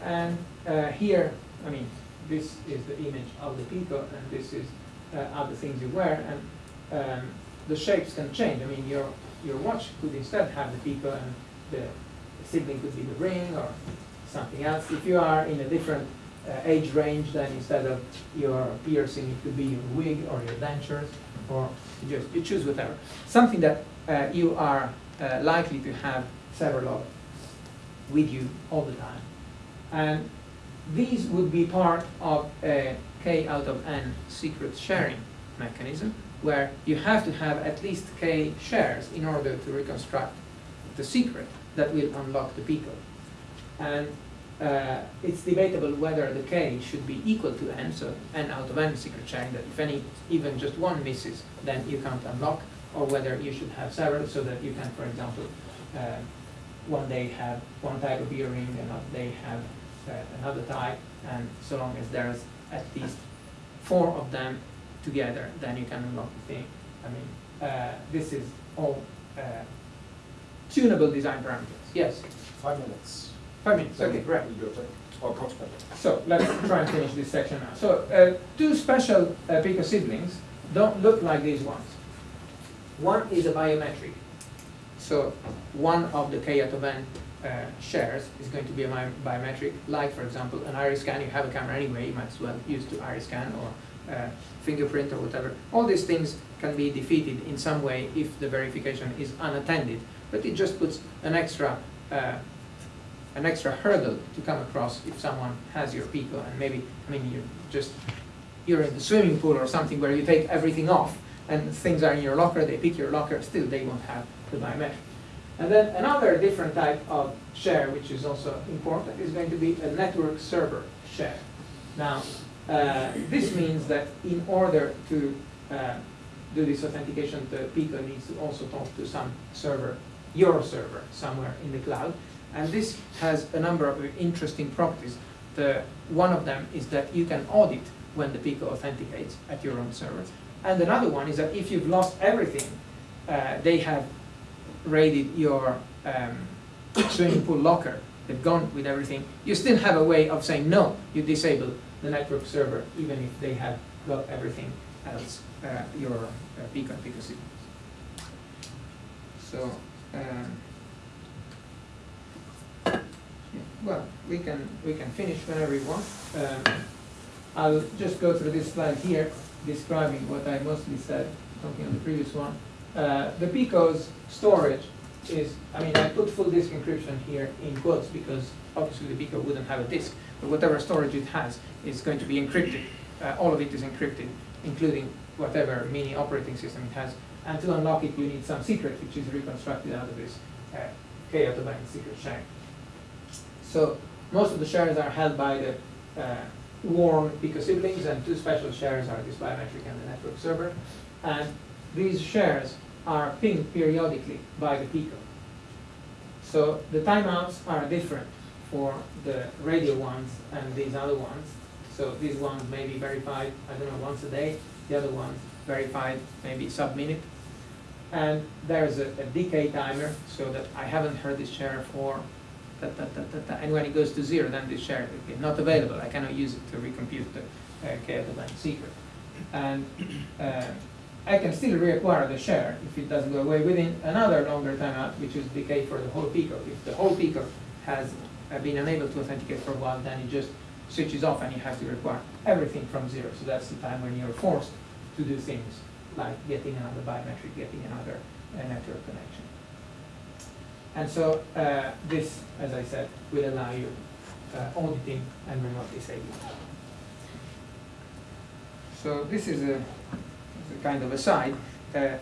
Speaker 2: And uh, here, I mean, this is the image of the Pico, and this is uh, other things you wear, and um, the shapes can change. I mean, your your watch could instead have the Pico, and the sibling could be the ring or something else. If you are in a different age range, then instead of your piercing, it could be your wig or your dentures, or you just you choose whatever. Something that uh, you are uh, likely to have several of with you all the time. And these would be part of a k out of n secret sharing mechanism, where you have to have at least k shares in order to reconstruct the secret that will unlock the Pico. And uh, it's debatable whether the k should be equal to n, so n out of n secret sharing, that if any, even just one misses, then you can't unlock, or whether you should have several so that you can, for example, uh, one day have one type of earring, another day have uh, another type, and so long as there's at least four of them together, then you can unlock the thing. I mean, uh, this is all uh, tunable design parameters. Yes,
Speaker 1: Five minutes.
Speaker 2: Okay, great.
Speaker 1: Or.
Speaker 2: So let's try and finish this section now. So uh, two special uh, Pico siblings don't look like these ones. One is a biometric. So one of the k out uh, shares is going to be a bi- biometric, like for example an iris scan. You have a camera anyway, you might as well use the iris scan or uh, fingerprint or whatever. All these things can be defeated in some way if the verification is unattended, but it just puts an extra uh, an extra hurdle to come across if someone has your Pico and maybe, I mean, you're just, you're in the swimming pool or something where you take everything off and things are in your locker, they pick your locker, still they won't have the biometric. And then another different type of share, which is also important, is going to be a network server share. Now, uh, this means that in order to uh, do this authentication, the Pico needs to also talk to some server, your server, somewhere in the cloud. And this has a number of interesting properties. The, one of them is that you can audit when the Pico authenticates at your own server. And another one is that if you've lost everything, uh, they have raided your um, swimming pool locker, they've gone with everything, you still have a way of saying no, you disable the network server even if they have got everything else, uh, your uh, Pico and Pico. So, um, yeah, well, we can, we can finish whenever you want. Um, I'll just go through this slide here, describing what I mostly said, talking on the previous one. Uh, the Pico's storage is, I mean, I put full disk encryption here in quotes because obviously the Pico wouldn't have a disk, but whatever storage it has is going to be encrypted. Uh, all of it is encrypted, including whatever mini operating system it has. And to unlock it, you need some secret, which is reconstructed out of this uh, K out of secret share. So most of the shares are held by the uh, warm Pico siblings, and two special shares are this biometric and the network server. And these shares are pinged periodically by the Pico. So the timeouts are different for the radio ones and these other ones. So these ones may be verified, I don't know, once a day. The other ones verified maybe sub-minute. And there's a, a decay timer so that I haven't heard this share for da, da, da. and when it goes to zero, then this share is not available. I cannot use it to recompute the uh, key domain secret. And uh, I can still reacquire the share if it doesn't go away within another longer timeout, which is decay for the whole Pico. If the whole Pico has uh, been unable to authenticate for a while, then it just switches off and you have to require everything from zero. So that's the time when you're forced to do things like getting another biometric, getting another uh, network connection. And so uh, this, as I said, will allow you uh, auditing and remote disabling. So this is a, a kind of aside. Uh,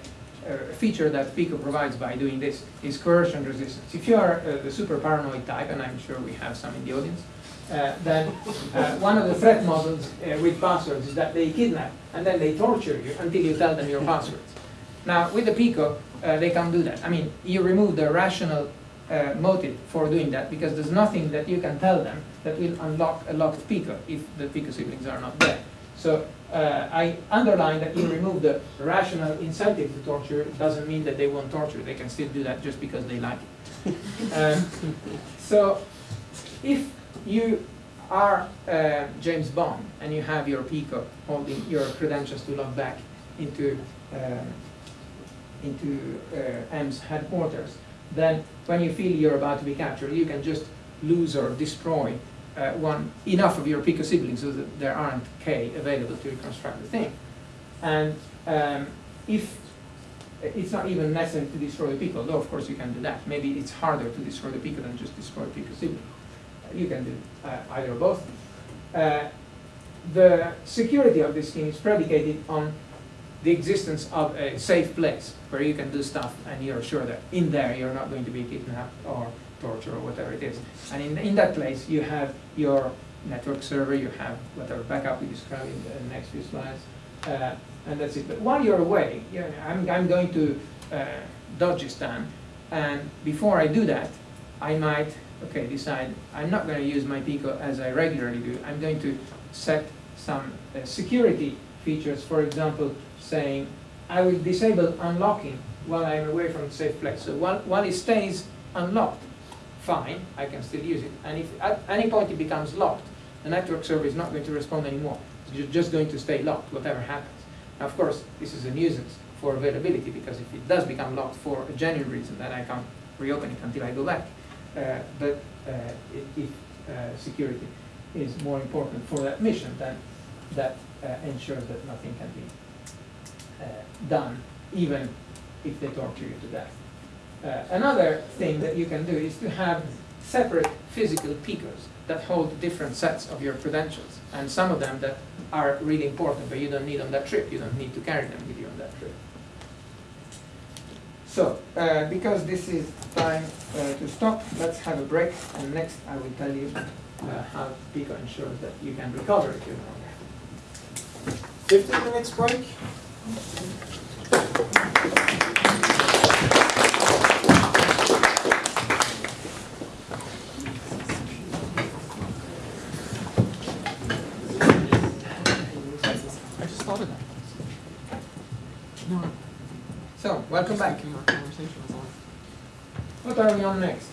Speaker 2: a feature that Pico provides by doing this is coercion resistance. If you are uh, the super paranoid type, and I'm sure we have some in the audience, uh, then uh, one of the threat models uh, with passwords is that they kidnap and then they torture you until you tell them your passwords. Now, with the Pico, uh, they can't do that. I mean, you remove the rational uh, motive for doing that because there's nothing that you can tell them that will unlock a locked Pico if the Pico siblings are not there. So uh, I underline that you remove the rational incentive to torture doesn't mean that they won't torture. They can still do that just because they like it. um, so if you are uh, James Bond and you have your Pico holding your credentials to log back into uh, into uh, M's headquarters, then when you feel you're about to be captured, you can just lose or destroy uh, one enough of your Pico siblings so that there aren't K available to reconstruct the thing. And um, if it's not even necessary to destroy the Pico, though of course you can do that. Maybe it's harder to destroy the Pico than just destroy Pico sibling. You can do uh, either or both. Uh, the security of this scheme is predicated on the existence of a safe place where you can do stuff and you're sure that in there you're not going to be kidnapped or tortured or whatever it is. And in, in that place you have your network server, you have whatever backup we describe in the next few slides, uh, and that's it. But while you're away, you know, I'm, I'm going to uh, Dodgistan, and before I do that, I might, okay, decide I'm not going to use my Pico as I regularly do. I'm going to set some uh, security features, for example, saying I will disable unlocking while I'm away from the safe place. So while, while it stays unlocked, fine, I can still use it. And if at any point it becomes locked, the network server is not going to respond anymore. It's just going to stay locked, whatever happens. Now, of course, this is a nuisance for availability because if it does become locked for a genuine reason, then I can't reopen it until I go back. Uh, but uh, if uh, security is more important for that mission, then that uh, ensures that nothing can be done, even if they torture you to death. Uh, another thing that you can do is to have separate physical Picos that hold different sets of your credentials, and some of them that are really important, but you don't need on that trip. You don't need to carry them with you on that trip. So, uh, because this is time uh, to stop, let's have a break, and next I will tell you uh, how Pico ensures that you can recover if you're wrong.
Speaker 1: 15 minutes break.
Speaker 4: I just thought of that.
Speaker 2: So, welcome back.
Speaker 4: Thinking our conversation.
Speaker 2: What are we on next?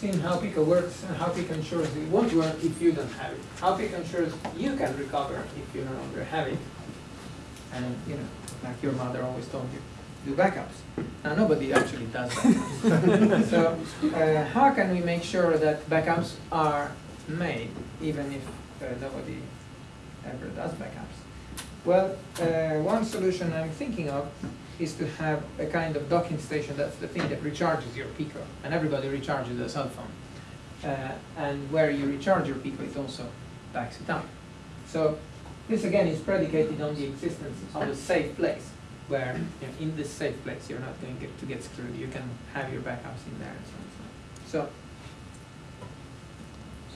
Speaker 2: Seeing how Pico works and how Pico ensures it won't work if you don't have it. How Pico ensures you can recover if you no longer have it. And, you know, like your mother always told you, do backups. Now, nobody actually does backups. so, uh, how can we make sure that backups are made, even if uh, nobody ever does backups? Well, uh, one solution I'm thinking of is to have a kind of docking station, that's the thing that recharges your Pico, and everybody recharges their cell phone. Uh, and where you recharge your Pico, it also backs it up. So this again is predicated on the existence of a safe place, where you know, in this safe place you're not going to get, to get screwed, you can have your backups in there and so on. So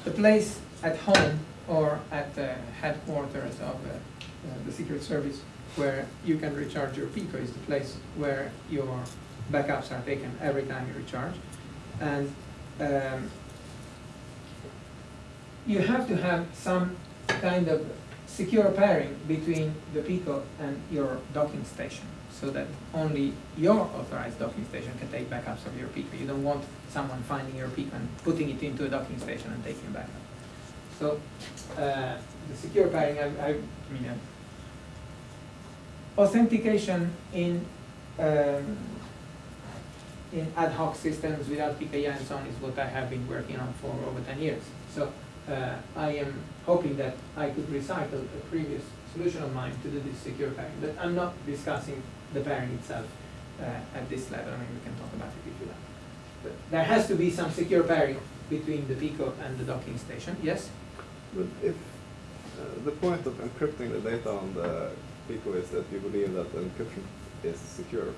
Speaker 2: the place at home or at the headquarters of uh, uh, the Secret Service where you can recharge your Pico is the place where your backups are taken every time you recharge. And um, you have to have some kind of secure pairing between the Pico and your docking station so that only your authorized docking station can take backups of your Pico. You don't want someone finding your Pico and putting it into a docking station and taking backup. So uh, the secure pairing, I, I, mean, uh, authentication in, um, in ad hoc systems without PKI and so on is what I have been working on for over ten years. So, uh, I am hoping that I could recycle a previous solution of mine to do this secure pairing, but I'm not discussing the pairing itself, uh, at this level, I mean, we can talk about it if you like. But there has to be some secure pairing between the Pico and the docking station, yes?
Speaker 5: But if uh, the point of encrypting the data on the Pico is that you believe that the encryption is secure,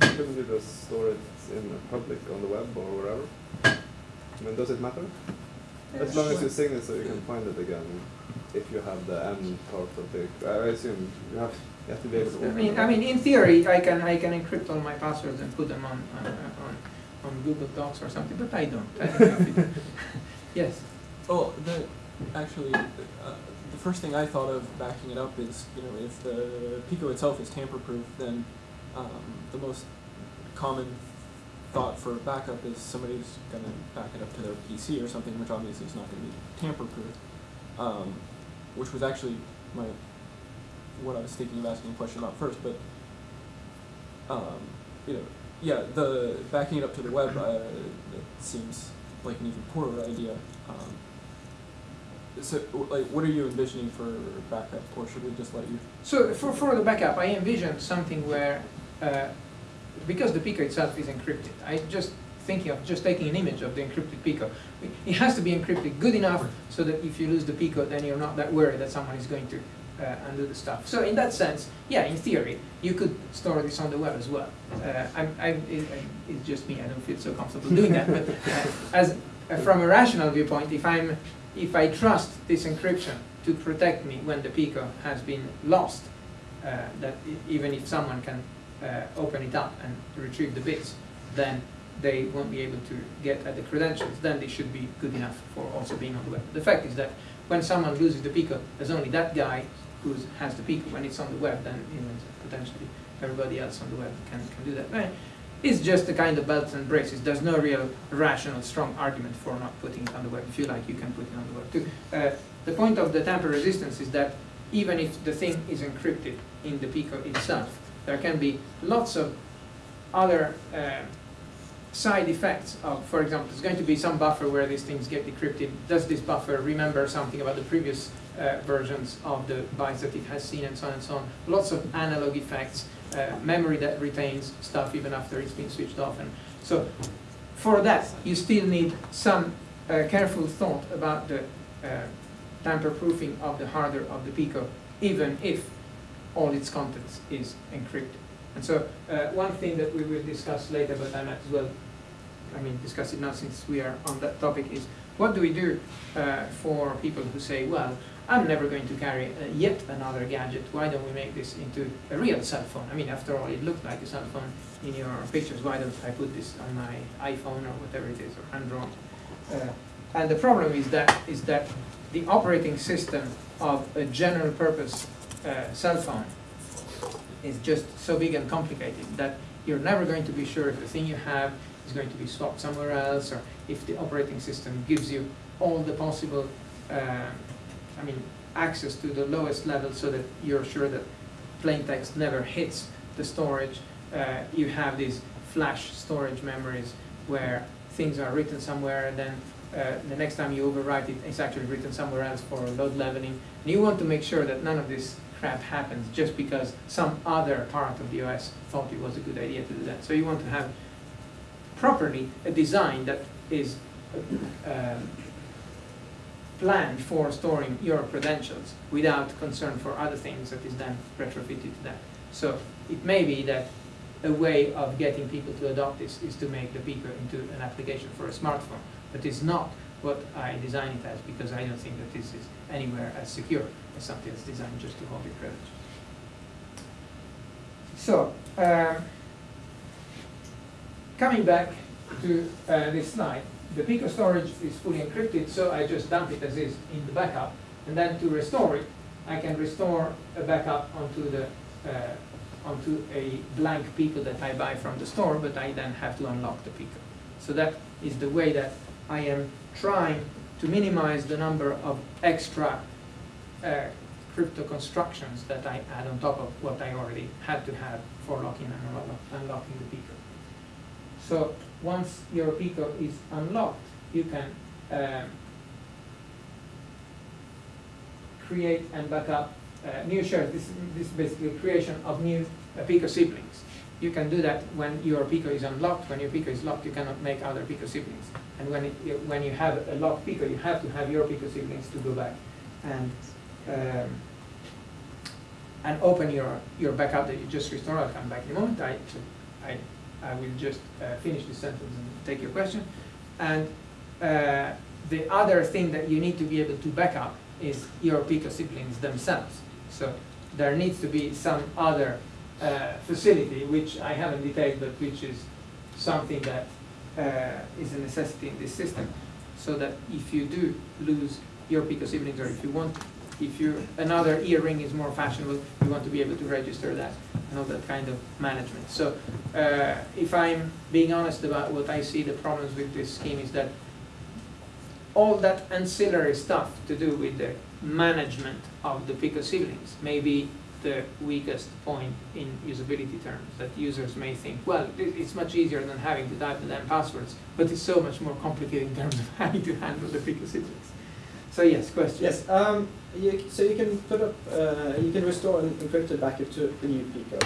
Speaker 5: couldn't you just store it in the public on the web or wherever? I mean, does it matter? As long as you sign it so you can find it again, if you have the M part of the, I assume you have, you have to be able to.
Speaker 2: I mean,
Speaker 5: it.
Speaker 2: I mean, in theory, I can, I can encrypt all my passwords and put them on, on, on, on Google Docs or something, but I don't. I don't have it. Yes,
Speaker 4: Oh, the, actually, uh, the first thing I thought of backing it up is, you know, if the Pico itself is tamper-proof, then um, the most common thought for backup is somebody's gonna back it up to their PC or something, which obviously is not gonna be tamper-proof. Um, which was actually my, what I was thinking of asking a question about first, but, um, you know, yeah, the backing it up to the web, uh, seems like an even poorer idea. Um, so, like, what are you envisioning for backup, or should we just let you?
Speaker 2: so for, for the backup, I envisioned something where, uh, because the Pico itself is encrypted, I just thinking of just taking an image of the encrypted Pico. It has to be encrypted good enough so that if you lose the Pico, then you're not that worried that someone is going to uh, undo the stuff. So in that sense, yeah, in theory, you could store this on the web as well. Uh, I'm, I, it, it's just me, I don't feel so comfortable doing that, but uh, as, uh, from a rational viewpoint, if I'm, if I trust this encryption to protect me when the Pico has been lost, uh, that even if someone can uh, open it up and retrieve the bits, then they won't be able to get at the credentials, then they should be good enough for also being on the web. The fact is that when someone loses the Pico, there's only that guy who has the Pico. When it's on the web, then you know, potentially everybody else on the web can, can do that. Eh, It's just a kind of belts and braces. There's no real rational, strong argument for not putting it on the web. If you like, you can put it on the web too. Uh, the point of the tamper resistance is that even if the thing is encrypted in the Pico itself, there can be lots of other uh, side effects of, for example, there's going to be some buffer where these things get decrypted. Does this buffer remember something about the previous uh, versions of the bytes that it has seen and so on and so on? Lots of analog effects, uh, memory that retains stuff even after it's been switched off. And so for that, you still need some uh, careful thought about the uh, tamper-proofing of the hardware of the Pico, even if all its contents is encrypted. And so, uh, one thing that we will discuss later, but I might as well, I mean, discuss it now since we are on that topic, is what do we do uh, for people who say, well, I'm never going to carry uh, yet another gadget, why don't we make this into a real cell phone? I mean, after all, it looked like a cell phone in your pictures, why don't I put this on my iPhone or whatever it is, or Android? Uh, and the problem is that, is that the operating system of a general purpose uh, cell phone is just so big and complicated that you're never going to be sure if the thing you have is going to be swapped somewhere else, or if the operating system gives you all the possible, uh, I mean, access to the lowest level so that you're sure that plain text never hits the storage. Uh, you have these flash storage memories where things are written somewhere and then uh, the next time you overwrite it, it's actually written somewhere else for load leveling. And you want to make sure that none of this crap happens just because some other part of the OS thought it was a good idea to do that. So you want to have properly a design that is um, planned for storing your credentials without concern for other things that is then retrofitted to that. So it may be that a way of getting people to adopt this is to make the Pico into an application for a smartphone, but it's not what I design it as because I don't think that this is anywhere as secure as something that's designed just to hold your credentials. So, um, coming back to uh, this slide, the Pico storage is fully encrypted, so I just dump it as is in the backup. And then to restore it, I can restore a backup onto the uh, onto a blank Pico that I buy from the store, but I then have to unlock the Pico. So that is the way that I am trying to minimize the number of extra uh, crypto constructions that I add on top of what I already had to have for locking and unlocking the Pico. So once your Pico is unlocked, you can um, create and back up uh, new shares. This, this is basically creation of new uh, Pico siblings. You can do that when your Pico is unlocked. When your Pico is locked, you cannot make other Pico siblings. And when, it, when you have a locked Pico, you have to have your Pico siblings to go back and um, and open your, your backup that you just restored. I'll come back in a moment. I, I, I will just uh, finish this sentence and take your question. And uh, the other thing that you need to be able to back up is your Pico siblings themselves. So there needs to be some other uh, facility, which I haven't detailed, but which is something that uh, is a necessity in this system, so that if you do lose your Pico siblings, or if you want, if you another earring is more fashionable, you want to be able to register that and all that kind of management. So uh, if I'm being honest about what I see the problems with this scheme is that all that ancillary stuff to do with the management of the Pico siblings may be the weakest point in usability terms, that users may think, well, it's much easier than having to type the damn passwords, but it's so much more complicated in terms of having to handle the Pico siblings. So yes, question?
Speaker 6: Yes, um, you, so you can put up, uh, you can restore an encrypted backup to the new Pico.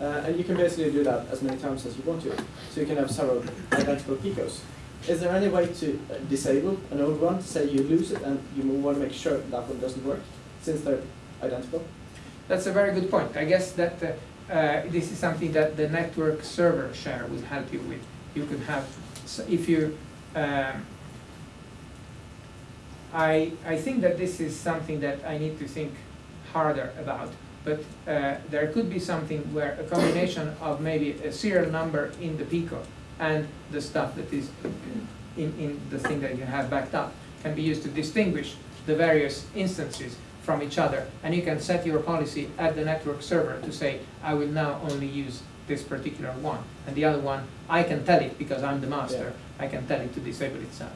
Speaker 6: Uh, and you can basically do that as many times as you want to. So you can have several identical Picos. Is there any way to disable an old one, say you lose it and you want to make sure that one doesn't work, since they're identical?
Speaker 2: That's a very good point. I guess that uh, uh, this is something that the network server share would help you with. You could have, so if you, um, I, I think that this is something that I need to think harder about. But uh, there could be something where a combination of maybe a serial number in the Pico and the stuff that is in, in the thing that you have backed up can be used to distinguish the various instances from each other. And you can set your policy at the network server to say, I will now only use this particular one. And the other one, I can tell it because I'm the master. I can tell it to disable itself.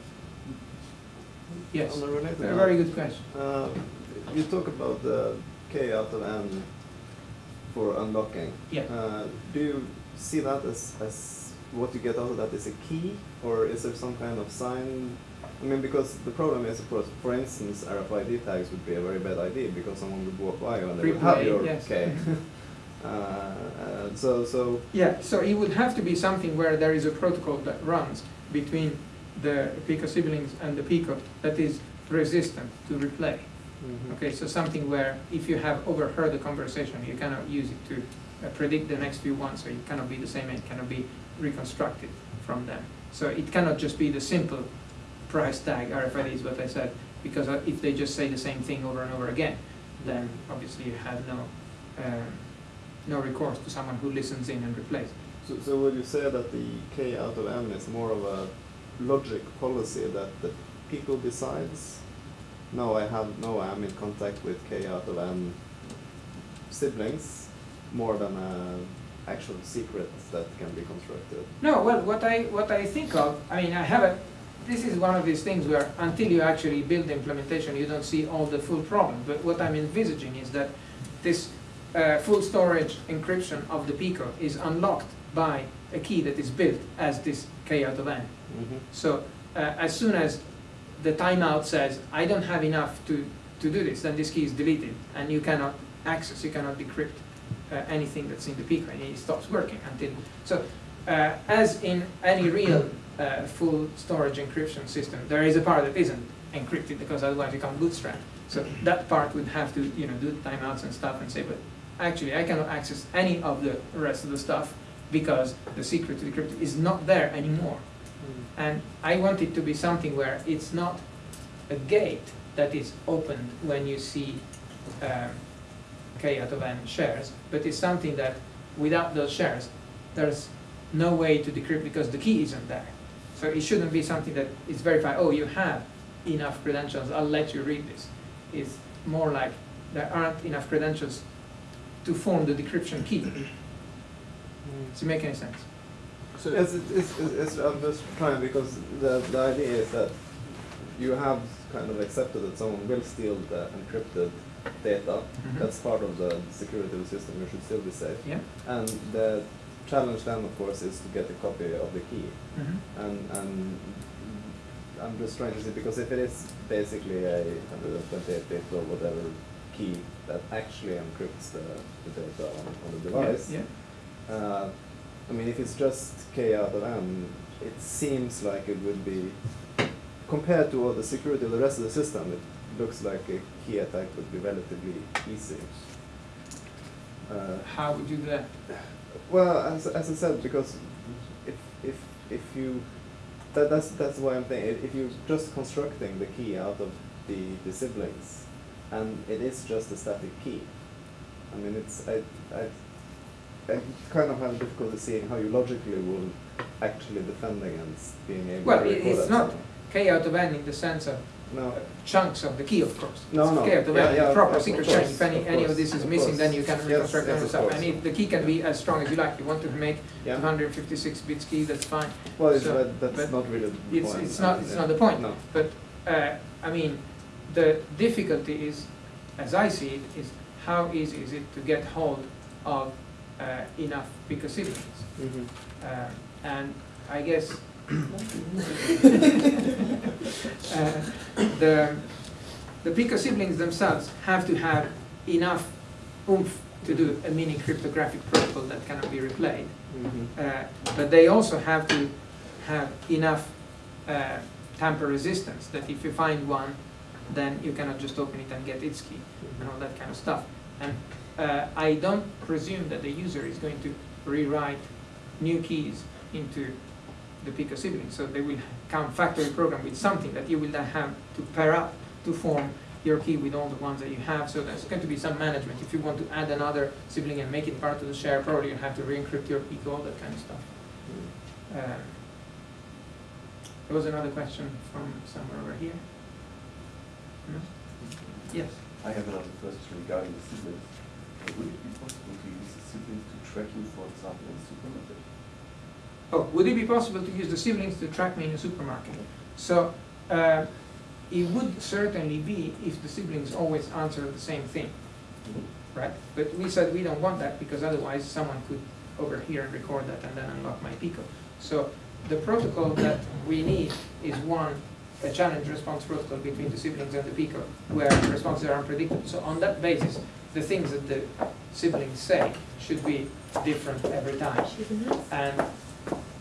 Speaker 2: Yes,
Speaker 5: a related
Speaker 2: very good question.
Speaker 5: Uh, you talk about the K out of N for unlocking.
Speaker 2: Yeah.
Speaker 5: Uh, do you see that as, as what you get out of that is a key, or is there some kind of sign? I mean, because the problem is, of course, for instance, RFID tags would be a very bad idea because someone would walk by and they would have your
Speaker 2: yes.
Speaker 5: K. uh, uh, so, so
Speaker 2: Yeah, so it would have to be something where there is a protocol that runs between the Pico siblings and the Pico that is resistant to replay. Okay, so something where if you have overheard a conversation, you cannot use it to uh, predict the next few ones, so it cannot be the same, it cannot be reconstructed from them. So it cannot just be the simple price tag, RFID is what I said, because uh, if they just say the same thing over and over again, then obviously you have no, um, no recourse to someone who listens in and replays.
Speaker 5: So, so would you say that the K out of M is more of a logic policy that the people decides? No, I have no. I'm in contact with K out of M siblings, more than a actual secret that can be constructed.
Speaker 2: No, well, what I, what I think of, I mean, I haven't, this is one of these things where until you actually build the implementation, you don't see all the full problem. But what I'm envisaging is that this uh, full storage encryption of the Pico is unlocked by a key that is built as this K out of N.
Speaker 5: Mm-hmm.
Speaker 2: So uh, as soon as the timeout says, I don't have enough to, to do this, then this key is deleted and you cannot access, you cannot decrypt uh, anything that's in the Pico and it stops working until, so uh, as in any real uh, full storage encryption system, there is a part that isn't encrypted because otherwise you can't bootstrap. So that part would have to, you know, do the timeouts and stuff and say, but actually I cannot access any of the rest of the stuff because the secret to decrypt is not there anymore. And I want it to be something where it's not a gate that is opened when you see um, K out of N shares, but it's something that without those shares, there's no way to decrypt because the key isn't there. So it shouldn't be something that is verified, oh, you have enough credentials, I'll let you read this. It's more like there aren't enough credentials to form the decryption key. Does it make any sense?
Speaker 4: So,
Speaker 5: it's, it's, it's, I'm just trying because the, the idea is that you have kind of accepted that someone will steal the encrypted data.
Speaker 2: Mhm.
Speaker 5: That's part of the security of the system. You should still be safe.
Speaker 2: Yeah.
Speaker 5: And the challenge then, of course, is to get a copy of the key.
Speaker 2: Mhm.
Speaker 5: And and I'm just trying to see because if it is basically a 128 bit or whatever key that actually encrypts the, the data on, on the device.
Speaker 2: Yeah.
Speaker 5: Uh, I mean, if it's just k out of n, it seems like it would be compared to all the security of the rest of the system. It looks like a key attack would be relatively easy. Uh,
Speaker 2: How would you do that?
Speaker 5: Well, as, as I said, because if if if you that, that's that's why I'm thinking if you're just constructing the key out of the, the siblings, and it is just a static key. I mean, it's I I I kind of have difficulty seeing how you logically will actually defend against being able
Speaker 2: Well,
Speaker 5: to record
Speaker 2: it's
Speaker 5: that
Speaker 2: not
Speaker 5: somehow.
Speaker 2: k out of n in the sense of
Speaker 5: No.
Speaker 2: chunks of the key, of course.
Speaker 5: No, no.
Speaker 2: k out
Speaker 5: Yeah, yeah,
Speaker 2: proper secret
Speaker 5: course,
Speaker 2: chain. If any,
Speaker 5: of
Speaker 2: any of this is
Speaker 5: of
Speaker 2: missing, then you can reconstruct
Speaker 5: yes,
Speaker 2: it yourself.
Speaker 5: course.
Speaker 2: And if the key can be as strong as you like, you want to make
Speaker 5: Yeah.
Speaker 2: 256 bits key, that's fine.
Speaker 5: Well, it's,
Speaker 2: So,
Speaker 5: but that's
Speaker 2: but
Speaker 5: not really the
Speaker 2: It's,
Speaker 5: point.
Speaker 2: it's not, it's not the point.
Speaker 5: No.
Speaker 2: But, uh, I mean, the difficulty is, as I see it, is how easy is it to get hold of uh, enough Pico siblings?
Speaker 5: Mhm.
Speaker 2: Uh, And I guess uh, the, the Pico siblings themselves have to have enough oomph to do a mini cryptographic protocol that cannot be replayed.
Speaker 5: Mhm.
Speaker 2: Uh, But they also have to have enough uh, tamper resistance, that if you find one, then you cannot just open it and get its key, and all that kind of stuff. And uh, I don't presume that the user is going to rewrite new keys into the Pico siblings, so they will come factory program with something that you will then have to pair up to form your key with all the ones that you have, so there's going to be some management. If you want to add another sibling and make it part of the share, probably you have to re-encrypt your Pico, all that kind of stuff. Um, There was another question from somewhere over here. Yes?
Speaker 3: I have another question regarding the siblings. Would it be possible to use the siblings to track you, for example, in supermarket?
Speaker 2: Oh, would it be possible to use the siblings to track me in a supermarket? So, uh, it would certainly be if the siblings always answer the same thing, right? But we said we don't want that because otherwise someone could overhear and record that and then unlock my Pico. So the protocol that we need is one, a challenge response protocol between the siblings and the Pico, where responses are unpredictable. So on that basis, the things that the siblings say should be different every time. And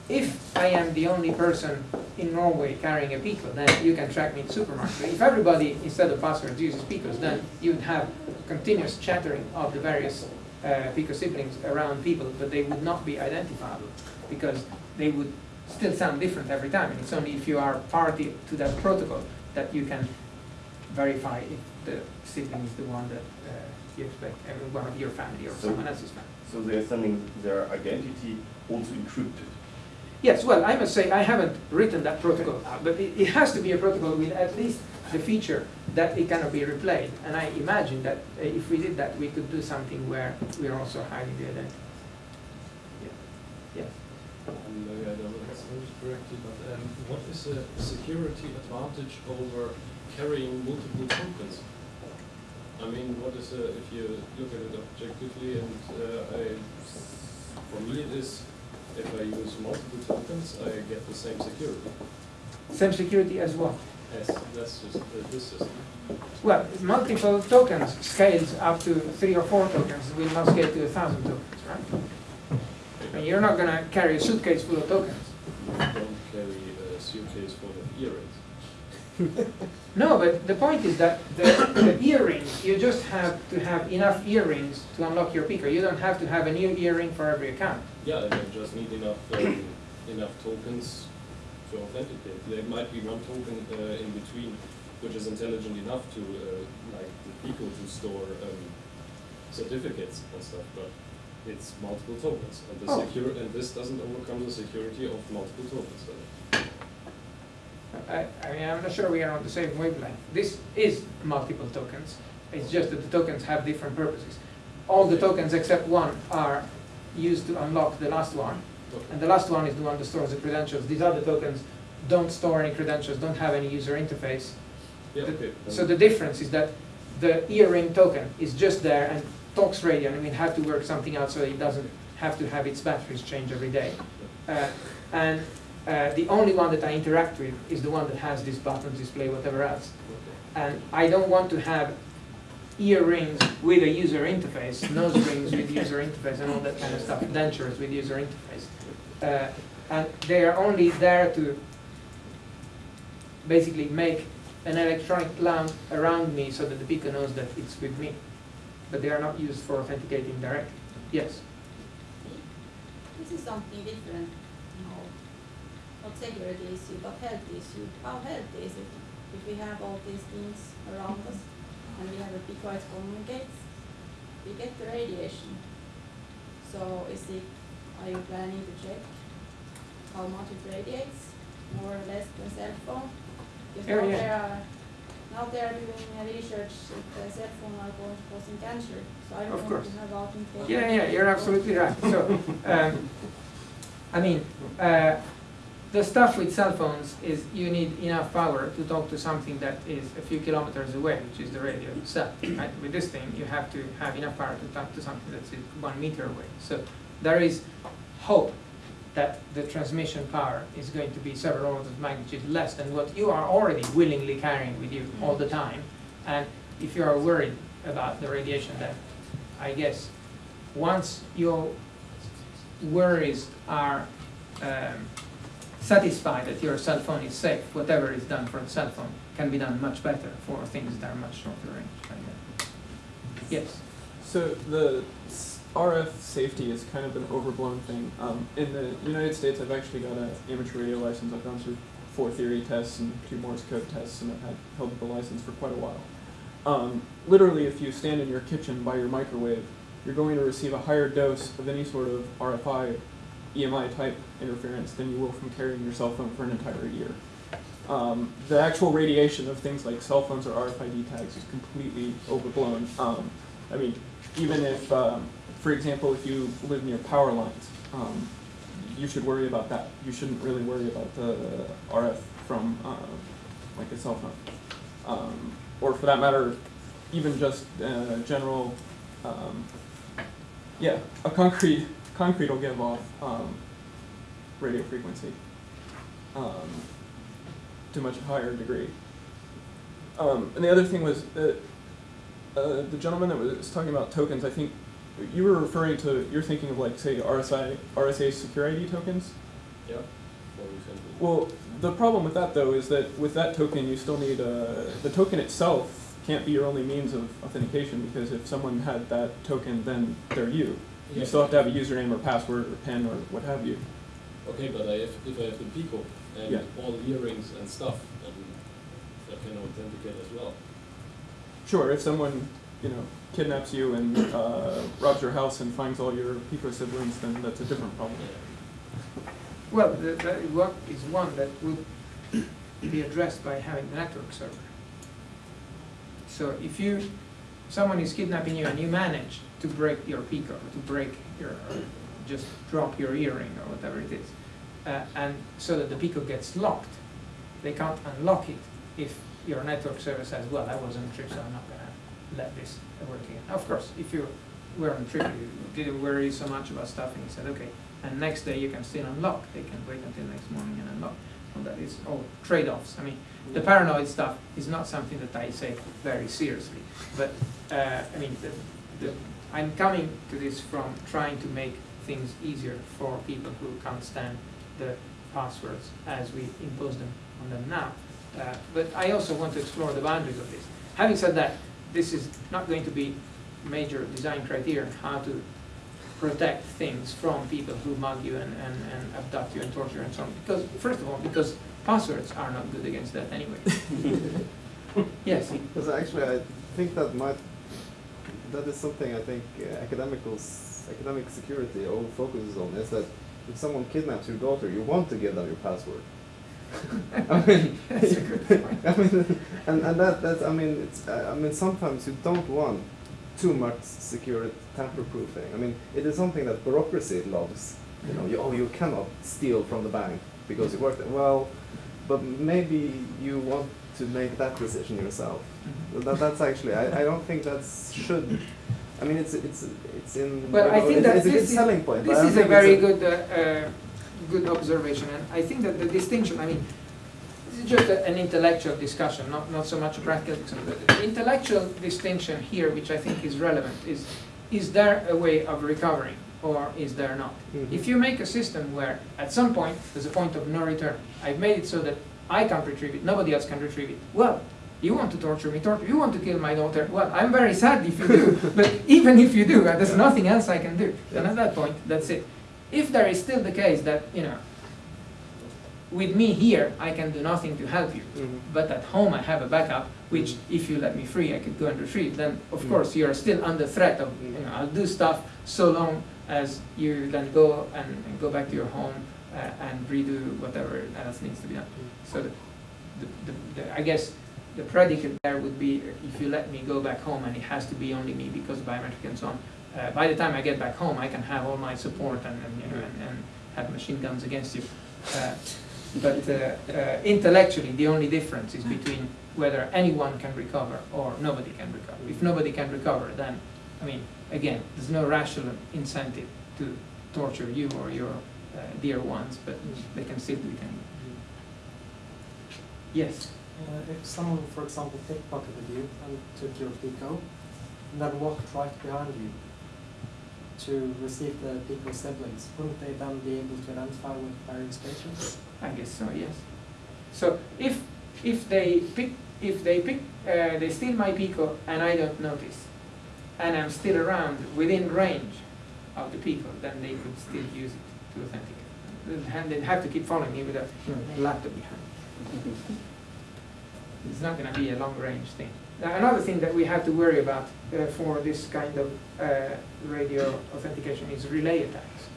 Speaker 2: if I am the only person in Norway carrying a Pico, then you can track me in the supermarket. If everybody, instead of passwords, uses Picos, then you would have continuous chattering of the various uh, Pico siblings around people, but they would not be identifiable because they would still sound different every time. And it's only if you are party to that protocol that you can verify if the sibling is the one that uh, you expect, every one of your family or
Speaker 3: So-
Speaker 2: someone else's family.
Speaker 3: So they are sending their identity also encrypted.
Speaker 2: Yes, well, I must say, I haven't written that protocol but it, it has to be a protocol with at least the feature that it cannot be replayed. And I imagine that uh, if we did that, we could do something where we're also hiding the identity. Yeah. Yes.
Speaker 7: Understand it correctly, but um, what is the security advantage over carrying multiple tokens? I mean, what is, uh, if you look at it objectively, and uh, I, for me it is, if I use I get the same security
Speaker 2: Same security as well.
Speaker 7: as that's just uh, this system.
Speaker 2: Well, multiple tokens scales up to three or four tokens, will not scale to a thousand tokens, right? I mean, you're not gonna carry a suitcase full of tokens.
Speaker 7: Don't carry a suitcase full of earrings.
Speaker 2: No, but the point is that the, the earrings, you just have to have enough earrings to unlock your Pico. You don't have to have a new earring for every account.
Speaker 7: Yeah, and just need enough, um, enough tokens to authenticate. There might be one token uh, in between which is intelligent enough to, uh, like the Pico to store um, certificates and stuff, but it's multiple tokens. And the
Speaker 2: Oh.
Speaker 7: secure, and this doesn't overcome the security of multiple tokens. then.
Speaker 2: I, I mean, I'm not sure we are on the same wavelength. This is multiple tokens. It's just that the tokens have different purposes. All the tokens except one are used to unlock the last one. And the last one is the one that stores the credentials. These other tokens don't store any credentials, don't have any user interface.
Speaker 7: Yeah,
Speaker 2: The-
Speaker 7: okay.
Speaker 2: So the difference is that the earring token is just there and talks radio, and we have to work something out so it doesn't have to have its batteries changed every day. Uh, and uh, the only one that I interact with is the one that has this button display, whatever else. And I don't want to have earrings with a user interface, nose rings with user interface, and all that kind of stuff, dentures with user interface. Uh, and they are only there to basically make an electronic lamp around me so that the Pico knows that it's with me. But they are not used for authenticating directly. Yes.
Speaker 8: This is something different, know, not security issue, but health issue. How healthy is it if we have all these things around us and we have a Pico that communicates? We get the radiation. So is it, are you planning to check how much it radiates, more or less than cell phone? Because
Speaker 2: Yeah,
Speaker 8: now
Speaker 2: yeah.
Speaker 8: there are, now they are doing research that the cell phone are going- causing cancer, so I
Speaker 2: Of
Speaker 8: don't want
Speaker 2: course.
Speaker 8: to have out in
Speaker 2: Yeah, yeah, you're absolutely right. So, um, I mean, uh, the stuff with cell phones is you need enough power to talk to something that is a few kilometers away, which is the radio itself. Right? With this thing, you have to have enough power to talk to something that's one meter away. So there is hope that the transmission power is going to be several orders of magnitude less than what you are already willingly carrying with you all the time. And if you are worried about the radiation, then I guess once your worries are um, satisfied that your cell phone is safe, whatever is done for the cell phone can be done much better for things that are much shorter range. Yes.
Speaker 4: So the s- RF safety is kind of an overblown thing. Um, in the United States, I've actually got an amateur radio license. I've gone through four theory tests and two Morse code tests, and I've had held the license for quite a while. Um, literally, if you stand in your kitchen by your microwave, you're going to receive a higher dose of any sort of RFI, EMI type interference than you will from carrying your cell phone for an entire year. Um, the actual radiation of things like cell phones or RFID tags is completely overblown. Um, I mean, even if, um, for example, if you live near power lines, um, you should worry about that. You shouldn't really worry about the RF from uh, like a cell phone, um, or for that matter, even just uh, general. Um, yeah, a concrete concrete will give off um, radio frequency um, to much higher degree. And the other thing was that uh, the gentleman that was talking about tokens, I think you were referring to, you're thinking of like, say, RSI, RSA SecurID tokens?
Speaker 7: Yeah.
Speaker 4: Well, the problem with that though is that with that token, you still need, uh, the token itself can't be your only means of authentication because if someone had that token, then they're you. You still have to have a username or password or PIN or what have you.
Speaker 7: Okay, but I have, if I have the Pico and
Speaker 4: Yeah.
Speaker 7: all earrings and stuff, then I can authenticate as well.
Speaker 4: Sure, if someone, you know, kidnaps you and uh, robs your house and finds all your Pico siblings, then that's a different problem.
Speaker 2: Well, the, the, what is one that would be addressed by having the network server. So if you, someone is kidnapping you and you manage to break your Pico, to break your, just drop your earring or whatever it is, uh, and so that the Pico gets locked, they can't unlock it if your network service as well, I was on trip, so I'm not gonna let this work again. Of course, if you were on trip, you didn't worry so much about stuff, and you said, okay, and next day you can still unlock, they can wait until next morning and unlock. Well, that is all trade-offs. I mean, the paranoid stuff is not something that I say very seriously, but, uh, I mean, the, the, I'm coming to this from trying to make things easier for people who can't stand the passwords as we impose them on them now. Uh, but I also want to explore the boundaries of this. Having said that, this is not going to be major design criteria how to protect things from people who mug you and, and, and abduct you and torture you and so on. Because, first of all, because passwords are not good against that anyway. yes.
Speaker 5: Because actually, I think that might, that is something I think uh, academicals, academic security all focuses on, is that if someone kidnaps your daughter, you want to give them your password. I mean,
Speaker 2: That's a good point.
Speaker 5: I mean, and, and that, that's, I mean, it's, uh, I mean, sometimes you don't want too much security tamper-proofing. I mean, it is something that bureaucracy loves. You know, you, oh, you cannot steal from the bank because you work there. Well, but maybe you want to make that decision yourself.
Speaker 2: Mhm.
Speaker 5: That, that's actually, I, I don't think that should, I mean, it's, it's, it's in,
Speaker 2: Well, I
Speaker 5: you know,
Speaker 2: think
Speaker 5: it's,
Speaker 2: that
Speaker 5: it's a good
Speaker 2: this is-
Speaker 5: selling point.
Speaker 2: This is a
Speaker 5: think it's
Speaker 2: very good, uh, uh, good observation, and I think that the distinction, I mean, this is just a- an intellectual discussion, not, not so much a practical discussion. The intellectual distinction here, which I think is relevant, is, is there a way of recovering, or is there not?
Speaker 5: Mhm.
Speaker 2: If you make a system where, at some point, there's a point of no return, I've made it so that I can't retrieve it, nobody else can retrieve it, well, you want to torture me, torture, you want to kill my daughter, well, I'm very sad if you do, but even if you do, uh, there's nothing else I can do. And at that point, that's it. If there is still the case that, you know, with me here, I can do nothing to help you,
Speaker 5: Mhm.
Speaker 2: but at home I have a backup, which if you let me free, I could go and retrieve, then of
Speaker 5: Mm.
Speaker 2: course you're still under threat of, you know, I'll do stuff so long as you then go and, and go back to your home uh, and redo whatever else needs to be done. So the, the, the, the, I guess the predicate there would be if you let me go back home and it has to be only me because biometric and so on. Uh, by the time I get back home, I can have all my support and, and you know and, and have machine guns against you. Uh, but uh, uh, intellectually, the only difference is between whether anyone can recover or nobody can recover. If nobody can recover, then I mean, again, there's no rational incentive to torture you or your uh, dear ones, but they can still do it anyway. Yes.
Speaker 9: Uh, if someone, for example, pickpocketed you and took your Pico, and then walked right behind you to receive the Pico siblings, wouldn't they then be able to identify with various stations?
Speaker 2: I guess so, yes. So if, if they pick, if they pick, uh, they steal my Pico and I don't notice, and I'm still around within range of the Pico, then they could still use it to authenticate. They'd have- They'd have to keep following me with a you know, laptop behind. It's not gonna be a long range thing. Now, another thing that we have to worry about uh, for this kind of uh, radio authentication is relay attacks.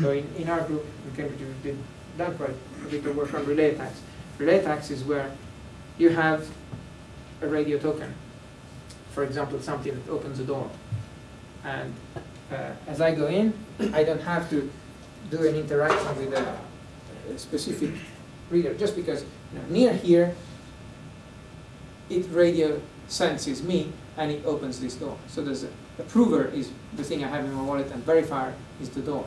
Speaker 2: So in, in our group in Cambridge, we did done quite a bit of work on relay attacks. Relay attacks is where you have a radio token, for example, something that opens a door. And uh, as I go in, I don't have to do an interaction with a, a specific reader, just because you know, near here, it radio senses me and it opens this door. So there's a, a prover is the thing I have in my wallet and verifier is the door.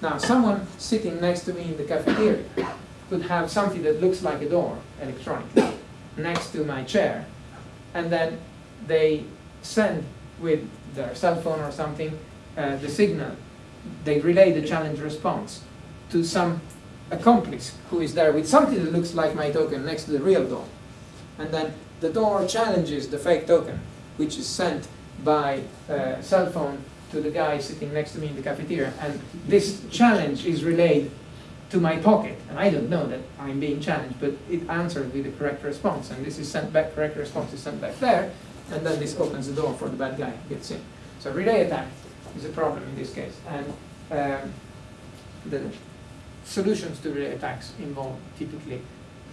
Speaker 2: Now, someone sitting next to me in the cafeteria could have something that looks like a door, electronically, next to my chair, and then they send with their cell phone or something uh, the signal. They relay the challenge response to some accomplice who is there with something that looks like my token next to the real door. And then the door challenges the fake token, which is sent by uh, cell phone to the guy sitting next to me in the cafeteria. And this challenge is relayed to my pocket. And I don't know that I'm being challenged, but it answered with the correct response. And this is sent back, correct response is sent back there. And then this opens the door for the bad guy gets in. So relay attack is a problem in this case. And um, the solutions to relay attacks involve typically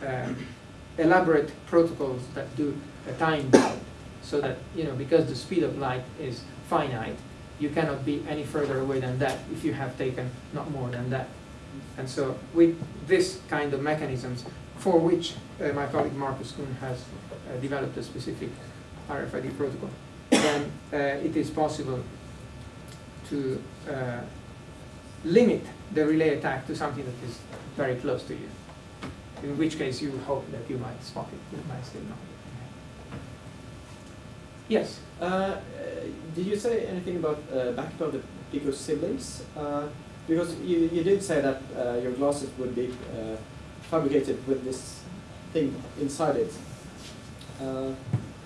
Speaker 2: um, elaborate protocols that do a time so that, you know, because the speed of light is finite, you cannot be any further away than that if you have taken not more than that. And so with this kind of mechanisms, for which uh, my colleague Markus Kuhn has uh, developed a specific RFID protocol, then uh, it is possible to uh, limit the relay attack to something that is very close to you. In which case you hope that you might spot it, you might still not. Yes?
Speaker 6: Uh, uh, did you say anything about uh, backup of the Pico siblings? Uh, because you, you did say that uh, your glasses would be uh, fabricated with this thing inside it. Uh,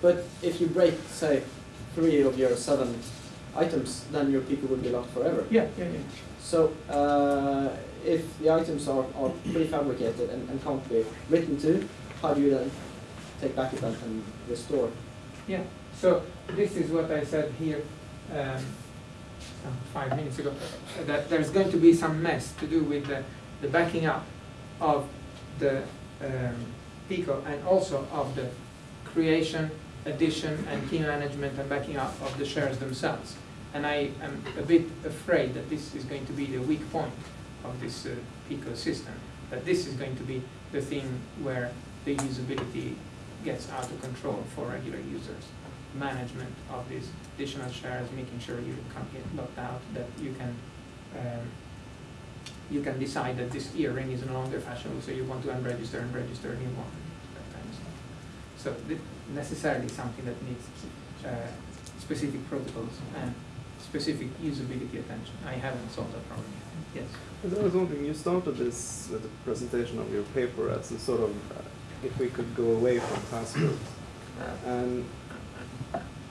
Speaker 6: but if you break, say, three of your seven items, then your Pico would be locked forever.
Speaker 2: Yeah, yeah, yeah.
Speaker 6: So uh, if the items are, are prefabricated and, and can't be written to, how do you then take backup and, and restore?
Speaker 2: Yeah, so this is what I said here um, five minutes ago, that there's going to be some mess to do with the, the backing up of the um, PICO and also of the creation, addition, and key management and backing up of the shares themselves. And I am a bit afraid that this is going to be the weak point of this uh, PICO system, that this is going to be the thing where the usability gets out of control for regular users. Management of these additional shares, making sure you can't get locked out, that you can, um, you can decide that this earring is no longer fashionable, so you want to unregister and register a new one, that kind of stuff. So necessarily something that needs uh, specific protocols and specific usability attention. I haven't solved that problem yet. Yes.
Speaker 5: I was wondering, you started this with the presentation of your paper as a sort of, uh, if we could go away from passwords. And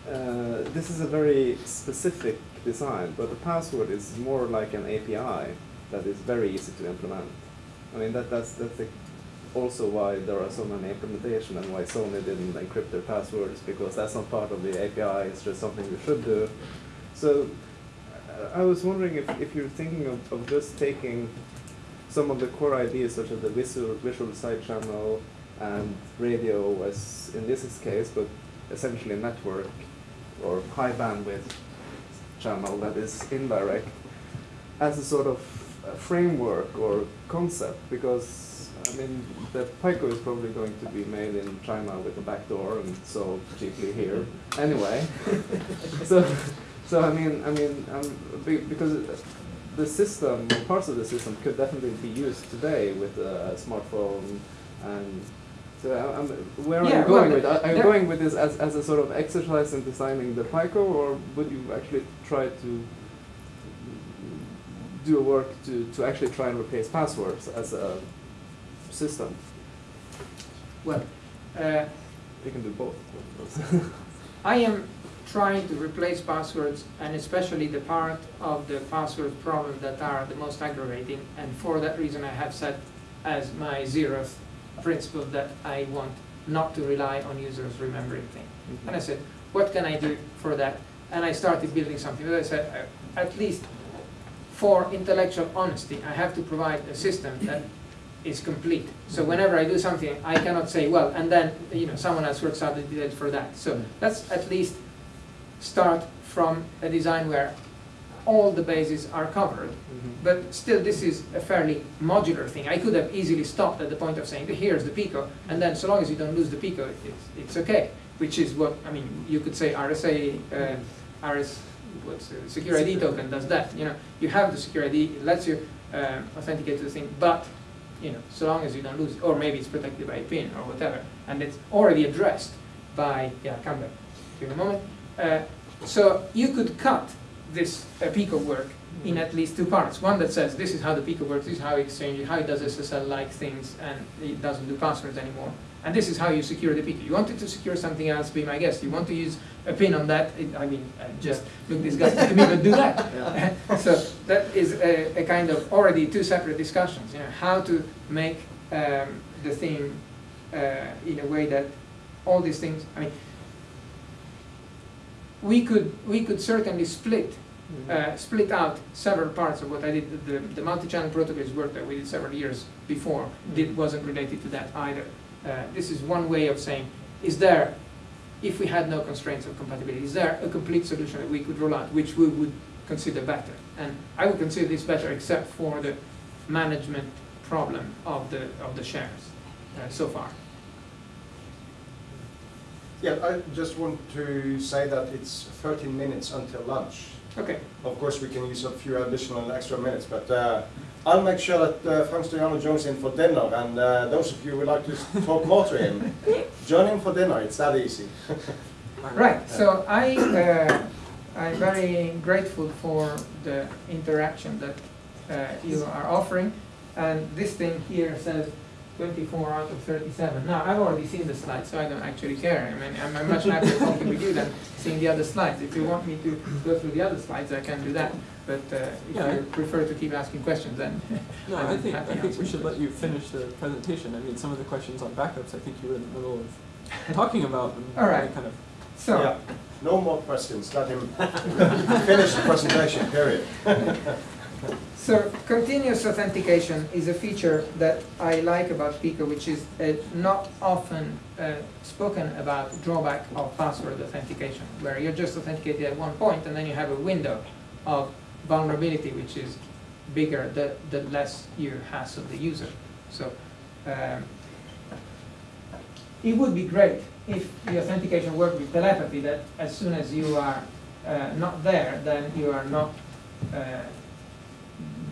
Speaker 5: uh, this is a very specific design, but the password is more like an API that is very easy to implement. I mean, that, that's, that's the, also why there are so many implementations and why Sony didn't encrypt their passwords, because that's not part of the API, it's just something you should do. So I was wondering if, if you're thinking of, of just taking some of the core ideas such as the visual, visual side channel and radio as in this case, but essentially a network or high bandwidth channel that is indirect as a sort of uh, framework or concept because I mean the Pico is probably going to be made in China with a backdoor and sold cheaply here anyway. so so I mean I mean um, because the system parts of the system could definitely be used today with a smartphone and so I'm, where are you going
Speaker 2: well,
Speaker 5: with? Are, are you going with this as, as a sort of exercise in designing the Pico, or would you actually try to do a work to, to actually try and replace passwords as a system?
Speaker 2: Well, uh,
Speaker 5: You can do both.
Speaker 2: I am trying to replace passwords and especially the part of the password problem that are the most aggravating and for that reason I have set as my zeroth principle that I want not to rely on users remembering things. Mm-hmm. And I said, what can I do for that? And I started building something. But I said, uh, at least for intellectual honesty, I have to provide a system that is complete. So mm-hmm. whenever I do something, I cannot say, well, and then you know someone else works out the details for that. So mm-hmm. let's at least start from a design where all the bases are covered. But still, this is a fairly modular thing. I could have easily stopped at the point of saying, here's the Pico, and then so long as you don't lose the Pico, it's, it's okay. Which is what, I mean, you could say RSA, uh, RS, what's SecurID token does that. You know, you have the SecurID, it lets you um, authenticate to the thing, but you know, so long as you don't lose it, or maybe it's protected by a pin or whatever, and it's already addressed by, yeah, come back in a moment. Uh, so you could cut this uh, Pico work in at least two parts. One that says this is how the Pico works, this is how it exchanges, how it does SSL-like things, and it doesn't do passwords anymore. And this is how you secure the Pico. You wanted to secure something else, be my guest. You want to use a pin on that, it, I mean, uh, just look disgusting to me, but do that. so that is a, a kind of already two separate discussions. You know, how to make um, the thing uh, in a way that all these things. I mean, we could we could certainly split uh, split out several parts of what I did. The, the multi-channel protocols work that we did several years before. Did wasn't related to that either. Uh, this is one way of saying: Is there, if we had no constraints of compatibility, is there a complete solution that we could roll out, which we would consider better? And I would consider this better, except for the management problem of the of the shares uh, so far.
Speaker 1: Yeah, I just want to say that it's 13 minutes until lunch.
Speaker 2: Okay.
Speaker 1: Of course, we can use a few additional extra minutes, but uh, I'll make sure that uh, Frank Stajano joins in for dinner, and uh, those of you who would like to talk more to him, join in for dinner, it's that easy.
Speaker 2: Right, so I, uh, I'm very grateful for the interaction that uh, you are offering. And this thing here says 24 out of 37. Now, I've already seen the slides, so I don't actually care. I mean, I'm, I'm much happier talking with you than seeing the other slides. If you want me to go through the other slides, I can do that. But uh, if
Speaker 4: Yeah.
Speaker 2: you prefer to keep asking questions, then
Speaker 4: No,
Speaker 2: I'm
Speaker 4: I think, I think we
Speaker 2: answering
Speaker 4: should let you finish the presentation. I mean, some of the questions on backups, I think you were in the middle of talking about them.
Speaker 2: All right.
Speaker 4: Kind of,
Speaker 2: so.
Speaker 1: Yeah, no more questions, let him finish the presentation, period.
Speaker 2: So continuous authentication is a feature that I like about Pico, which is a not often uh, spoken about drawback of password authentication, where you're just authenticated at one point and then you have a window of vulnerability which is bigger the, the less you hassle the user. So um, it would be great if the authentication worked with telepathy, that as soon as you are uh, not there, then you are not, uh,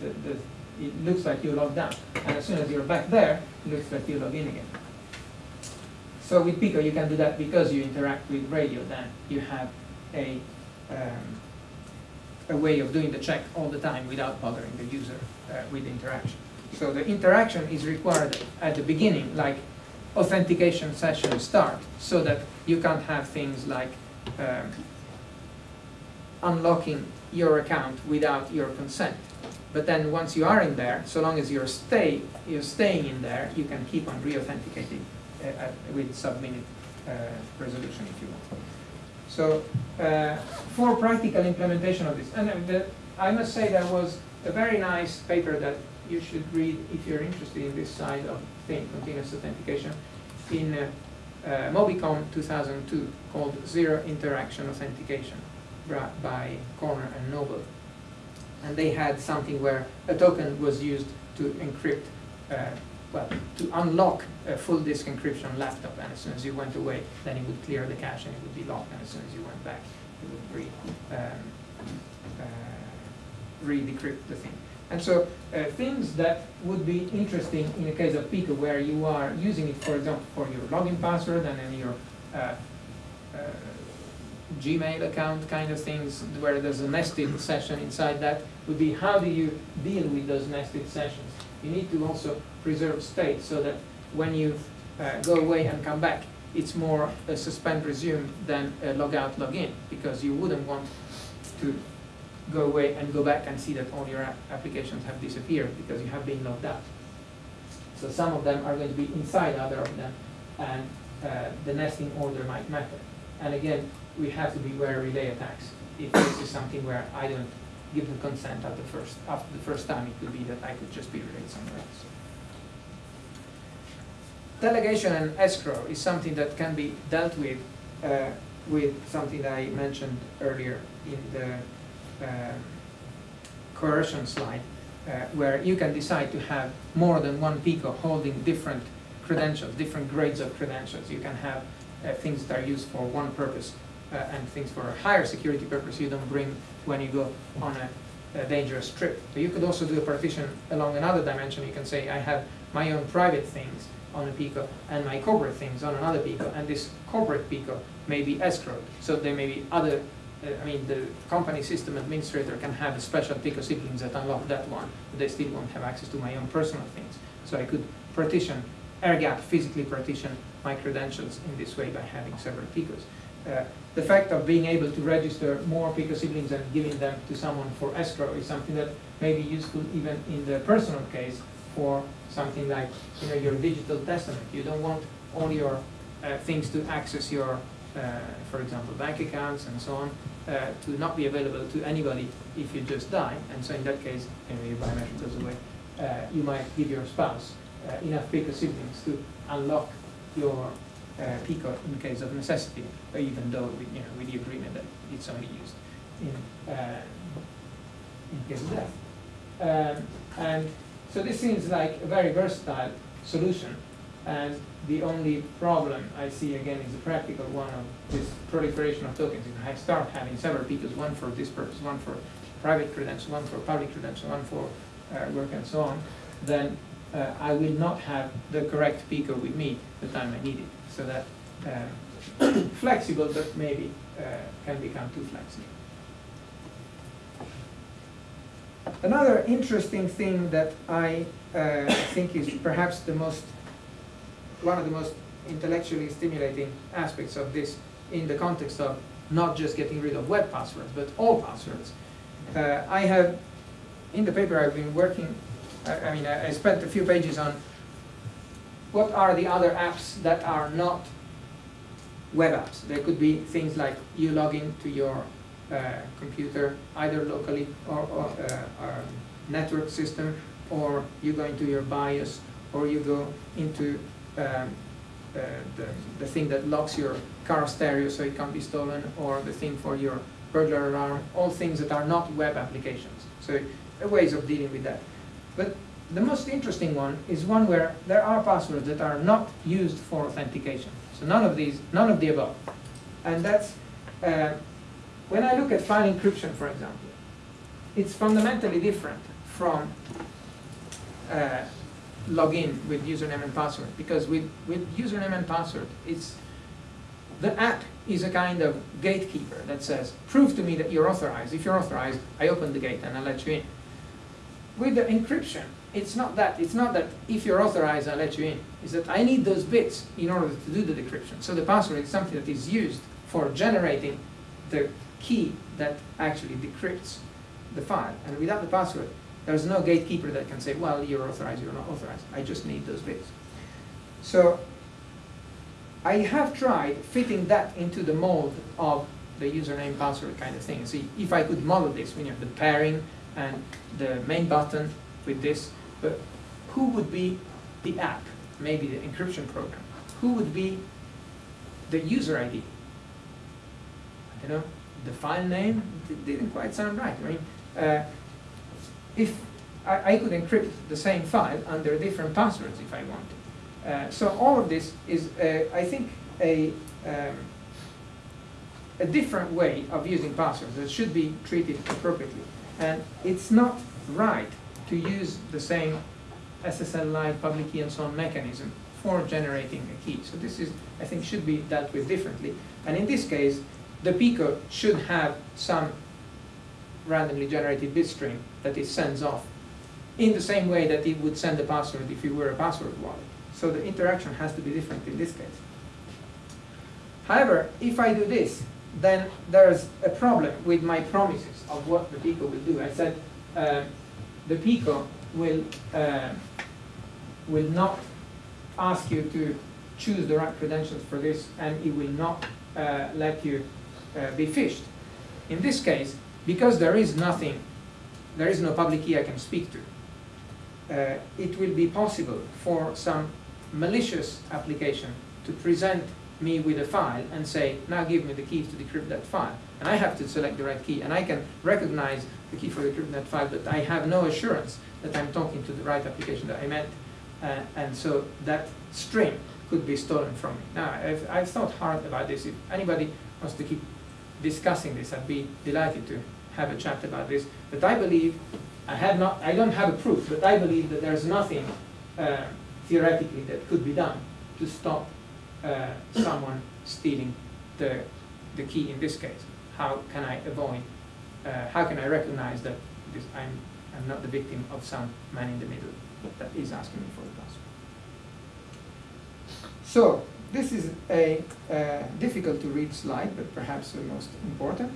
Speaker 2: the, the, it looks like you logged out. And as soon as you're back there, it looks like you log in again. So with Pico, you can do that because you interact with radio, then you have a, um, a way of doing the check all the time without bothering the user uh, with interaction. So the interaction is required at the beginning, like authentication session start, so that you can't have things like um, unlocking your account without your consent. But then once you are in there, so long as you're stay you're staying in there, you can keep on re-authenticating uh, uh, with sub-minute uh, resolution if you want. So uh, for practical implementation of this, and uh, the, I must say there was a very nice paper that you should read if you're interested in this side of thing, continuous authentication, in uh, Mobicom 2002 called Zero Interaction Authentication by Corner and Noble. And they had something where a token was used to encrypt, uh, well, to unlock a full disk encryption laptop, and as soon as you went away, then it would clear the cache and it would be locked, and as soon as you went back, it would re, um, uh, re-decrypt the thing. And so uh, things that would be interesting in the case of Pico, where you are using it, for example, for your login password and then your uh, uh, Gmail account kind of things, where there's a nested session inside that, would be how do you deal with those nested sessions? You need to also preserve state so that when you uh, go away and come back, it's more a suspend resume than a log out, log in, because you wouldn't want to go away and go back and see that all your applications have disappeared because you have been logged out. So some of them are going to be inside other of them, and uh, the nesting order might matter. And again, we have to beware of relay attacks. If this is something where I don't give the consent at the first, after the first time, it could be that I could just be relayed somewhere else. Delegation and escrow is something that can be dealt with uh, with something that I mentioned earlier in the um, coercion slide, uh, where you can decide to have more than one Pico holding different credentials, different grades of credentials. You can have uh, things that are used for one purpose uh, and things for a higher security purpose you don't bring when you go on a, a dangerous trip. But you could also do a partition along another dimension. You can say, I have my own private things on a Pico and my corporate things on another Pico, and this corporate Pico may be escrowed. So there may be other uh, I mean, the company system administrator can have a special Pico siblings that unlock that one, but they still won't have access to my own personal things. So I could partition, air gap, physically partition my credentials in this way by having several Picos. Uh, the fact of being able to register more Pico siblings and giving them to someone for escrow is something that may be useful even in the personal case for something like you know, your digital testament. You don't want all your uh, things to access your uh, for example, bank accounts and so on, uh, to not be available to anybody if you just die. And so in that case, anyway, your biometric goes away, uh, you might give your spouse uh, enough Pico siblings to unlock your uh, Pico in case of necessity, even though with, you know, with the agreement that it's only used in, uh, in case of death. Um, and so this seems like a very versatile solution. And the only problem I see again is the practical one of this proliferation of tokens. If I start having several Picos, one for this purpose, one for private credential, one for public credential, one for uh, work and so on, then uh, I will not have the correct Pico with me the time I need it. So that uh, flexible, but maybe uh, can become too flexible. Another interesting thing that I uh, think is perhaps the most one of the most intellectually stimulating aspects of this in the context of not just getting rid of web passwords, but all passwords. Uh, I have, in the paper I've been working, I, I mean, I, I spent a few pages on what are the other apps that are not web apps. There could be things like you log in to your uh, computer, either locally or, or uh, network system, or you go into your BIOS, or you go into um, uh, the, the thing that locks your car stereo so it can't be stolen, or the thing for your burglar alarm, all things that are not web applications. So ways of dealing with that. But the most interesting one is one where there are passwords that are not used for authentication. So none of these, none of the above. And that's, uh, when I look at file encryption, for example, it's fundamentally different from uh, login with username and password because with, with username and password, it's the app is a kind of gatekeeper that says, prove to me that you're authorized. If you're authorized, I open the gate and I let you in. With the encryption, it's not that. It's not that if you're authorized, I let you in. It's that I need those bits in order to do the decryption. So the password is something that is used for generating the key that actually decrypts the file. And without the password, there's no gatekeeper that can say, well, you're authorized, you're not authorized. I just need those bits. So I have tried fitting that into the mold of the username password kind of thing. See, if I could model this, when you have the pairing and the main button with this, but who would be the app? Maybe the encryption program. Who would be the user ID? You know, the file name didn't quite sound right. I mean, uh, if I, I could encrypt the same file under different passwords if I wanted. Uh, so all of this is, uh, I think, a, um, a different way of using passwords that should be treated appropriately. And it's not right to use the same SSL-like public key and so on mechanism for generating a key. So this is, I think, should be dealt with differently. And in this case, the PICO should have some randomly generated bit string that it sends off in the same way that it would send a password if it were a password wallet. So the interaction has to be different in this case. However, if I do this, then there's a problem with my promises of what the PICO will do. I said uh, the PICO will, uh, will not ask you to choose the right credentials for this, and it will not uh, let you uh, be phished. In this case, because there is nothing, there is no public key I can speak to, uh, it will be possible for some malicious application to present me with a file and say, now give me the keys to decrypt that file. And I have to select the right key, and I can recognize the key for that file, but I have no assurance that I'm talking to the right application that I meant. Uh, and so that string could be stolen from me. Now, I've, I've thought hard about this. If anybody wants to keep discussing this, I'd be delighted to have a chat about this. But I believe, I have not, I don't have a proof, but I believe that there's nothing uh, theoretically that could be done to stop uh, someone stealing the, the key in this case. How can I avoid, uh, how can I recognize that this, I'm, I'm not the victim of some man in the middle that is asking me for the password. So, this is a uh, difficult to read slide, but perhaps the most important.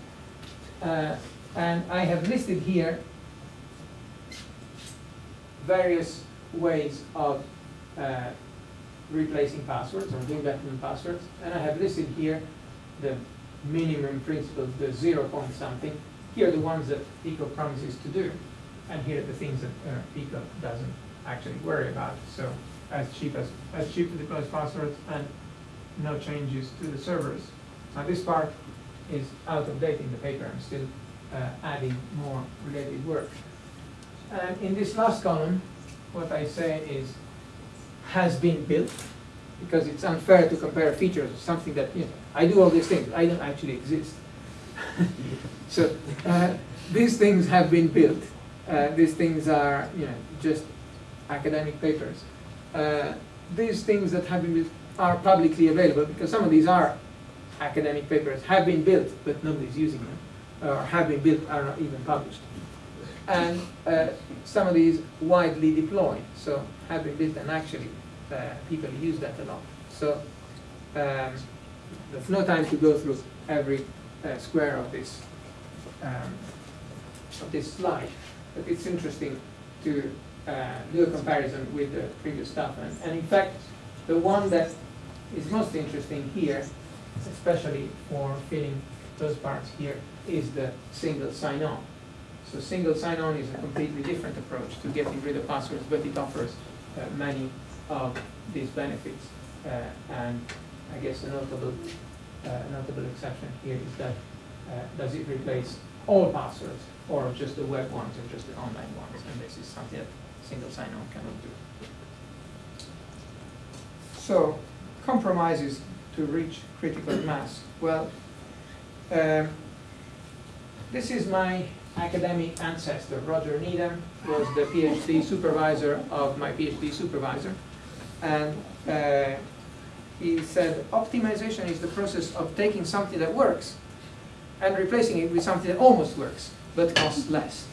Speaker 2: Uh, and I have listed here various ways of uh, replacing passwords or doing than passwords. And I have listed here the minimum principle, the zero point something. Here are the ones that Pico promises to do. And here are the things that uh, Pico doesn't actually worry about. So as cheap as, as cheap to deploy passwords and no changes to the servers. Now this part is out of date in the paper. I'm still uh, adding more related work. And in this last column, what I say is has been built, because it's unfair to compare features of something that, you know, I do all these things, I don't actually exist. So uh, these things have been built. Uh, these things are, you know, just academic papers. Uh, these things that have been built are publicly available because some of these are academic papers, have been built, but nobody's using them, or have been built, are not even published. And uh, some of these widely deployed, so have been built and actually uh, people use that a lot. So um, there's no time to go through every uh, square of this um, of this slide, but it's interesting to uh, do a comparison with the previous stuff. And, and in fact, the one that is most interesting here, especially for filling those parts here, is the single sign-on. So single sign-on is a completely different approach to getting rid of passwords, but it offers uh, many of these benefits. Uh, and I guess a notable, notable exception here is that uh, does it replace all passwords or just the web ones or just the online ones? And this is something that single sign-on cannot do. So compromises to to reach critical mass? Well, um, this is my academic ancestor. Roger Needham was the PhD supervisor of my PhD supervisor. And uh, he said optimization is the process of taking something that works and replacing it with something that almost works but costs less.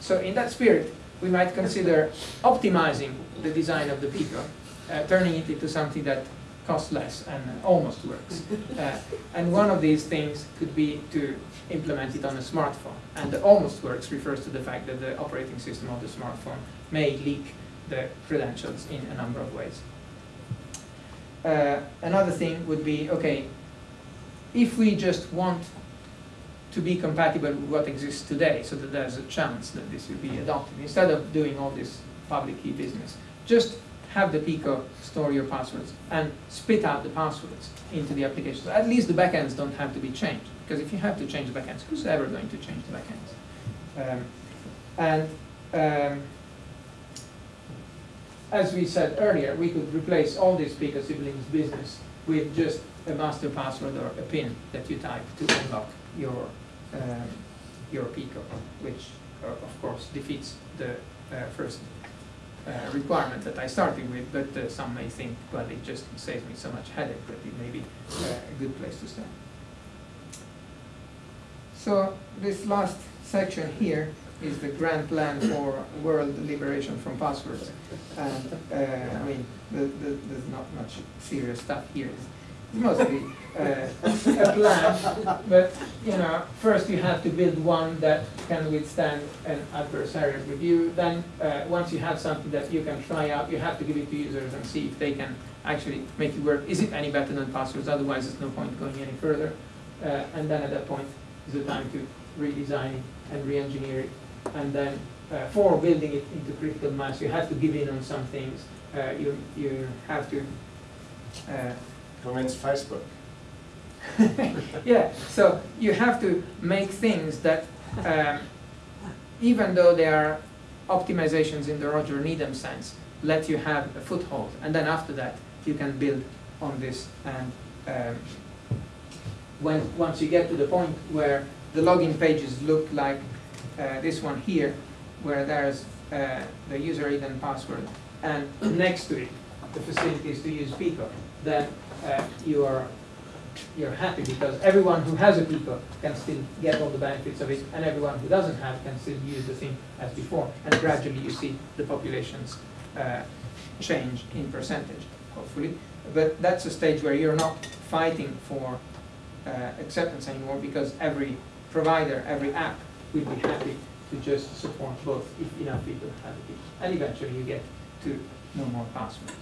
Speaker 2: So in that spirit, we might consider optimizing the design of the Pico, uh, turning it into something that costs less and almost works. Uh, and one of these things could be to implement it on a smartphone. And the almost works refers to the fact that the operating system of the smartphone may leak the credentials in a number of ways. Uh, another thing would be, okay, if we just want to be compatible with what exists today, so that there's a chance that this will be adopted, instead of doing all this public key business, just have the Pico store your passwords and spit out the passwords into the application. So at least the backends don't have to be changed, because if you have to change the backends, who's ever going to change the backends? Um, and um, as we said earlier, we could replace all this Pico siblings business with just a master password or a PIN that you type to unlock your um, your Pico, which uh, of course defeats the uh, first uh, requirement that I started with, but uh, some may think, well, it just saves me so much headache that it may be uh, a good place to start. So this last section here is the grand plan for world liberation from passwords. And uh, I mean, the, the, there's not much serious stuff here. It's mostly uh, a plan, but you know, first you have to build one that can withstand an adversarial review. Then, uh, once you have something that you can try out, you have to give it to users and see if they can actually make it work. Is it any better than passwords? Otherwise, there's no point going any further. Uh, and then at that point is the time to redesign it and re-engineer it. And then, uh, for building it into critical mass, you have to give in on some things. Uh, you you have to. Uh,
Speaker 1: Convince Facebook.
Speaker 2: yeah, so you have to make things that, um, even though they are optimizations in the Roger Needham sense, let you have a foothold. And then after that, you can build on this. And um, when once you get to the point where the login pages look like uh, this one here, where there's uh, the user ID and password, and next to it, the facilities to use Pico, then uh, you are you're happy because everyone who has a Pico can still get all the benefits of it, and everyone who doesn't have can still use the thing as before. And gradually you see the populations uh, change in percentage, hopefully. But that's a stage where you're not fighting for uh, acceptance anymore because every provider, every app will be happy to just support both if enough people have it. And eventually you get to no more passwords.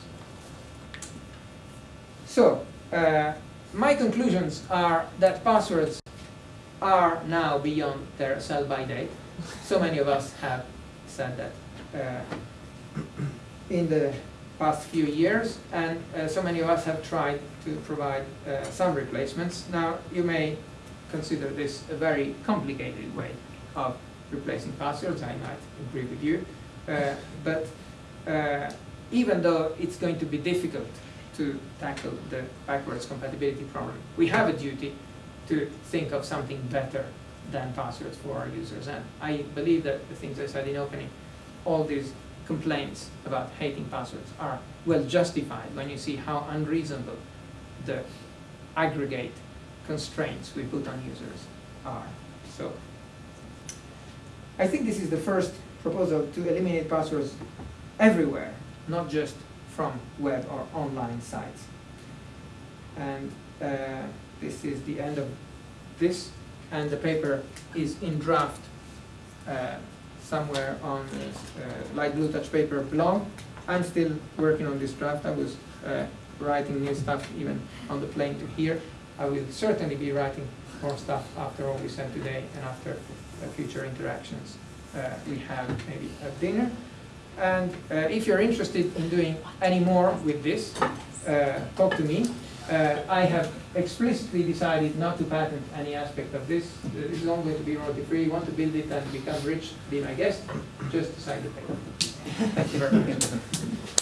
Speaker 2: So, uh, my conclusions are that passwords are now beyond their sell-by date. So many of us have said that uh, in the past few years, and uh, so many of us have tried to provide uh, some replacements. Now, you may consider this a very complicated way of replacing passwords, I might agree with you. Uh, but uh, even though it's going to be difficult to tackle the backwards compatibility problem. We have a duty to think of something better than passwords for our users. And I believe that the things I said in opening, all these complaints about hating passwords are well justified when you see how unreasonable the aggregate constraints we put on users are. So I think this is the first proposal to eliminate passwords everywhere, not just from web or online sites. And uh, this is the end of this, and the paper is in draft uh, somewhere on uh, Light Blue Touch Paper blog. I'm still working on this draft. I was uh, writing new stuff even on the plane to here. I will certainly be writing more stuff after all we said today and after future interactions uh, we have maybe at dinner. And uh, if you're interested in doing any more with this, uh, talk to me. Uh, I have explicitly decided not to patent any aspect of this. This is only going to be royalty free. You want to build it and become rich, be my guest, just sign the paper. Thank you very much.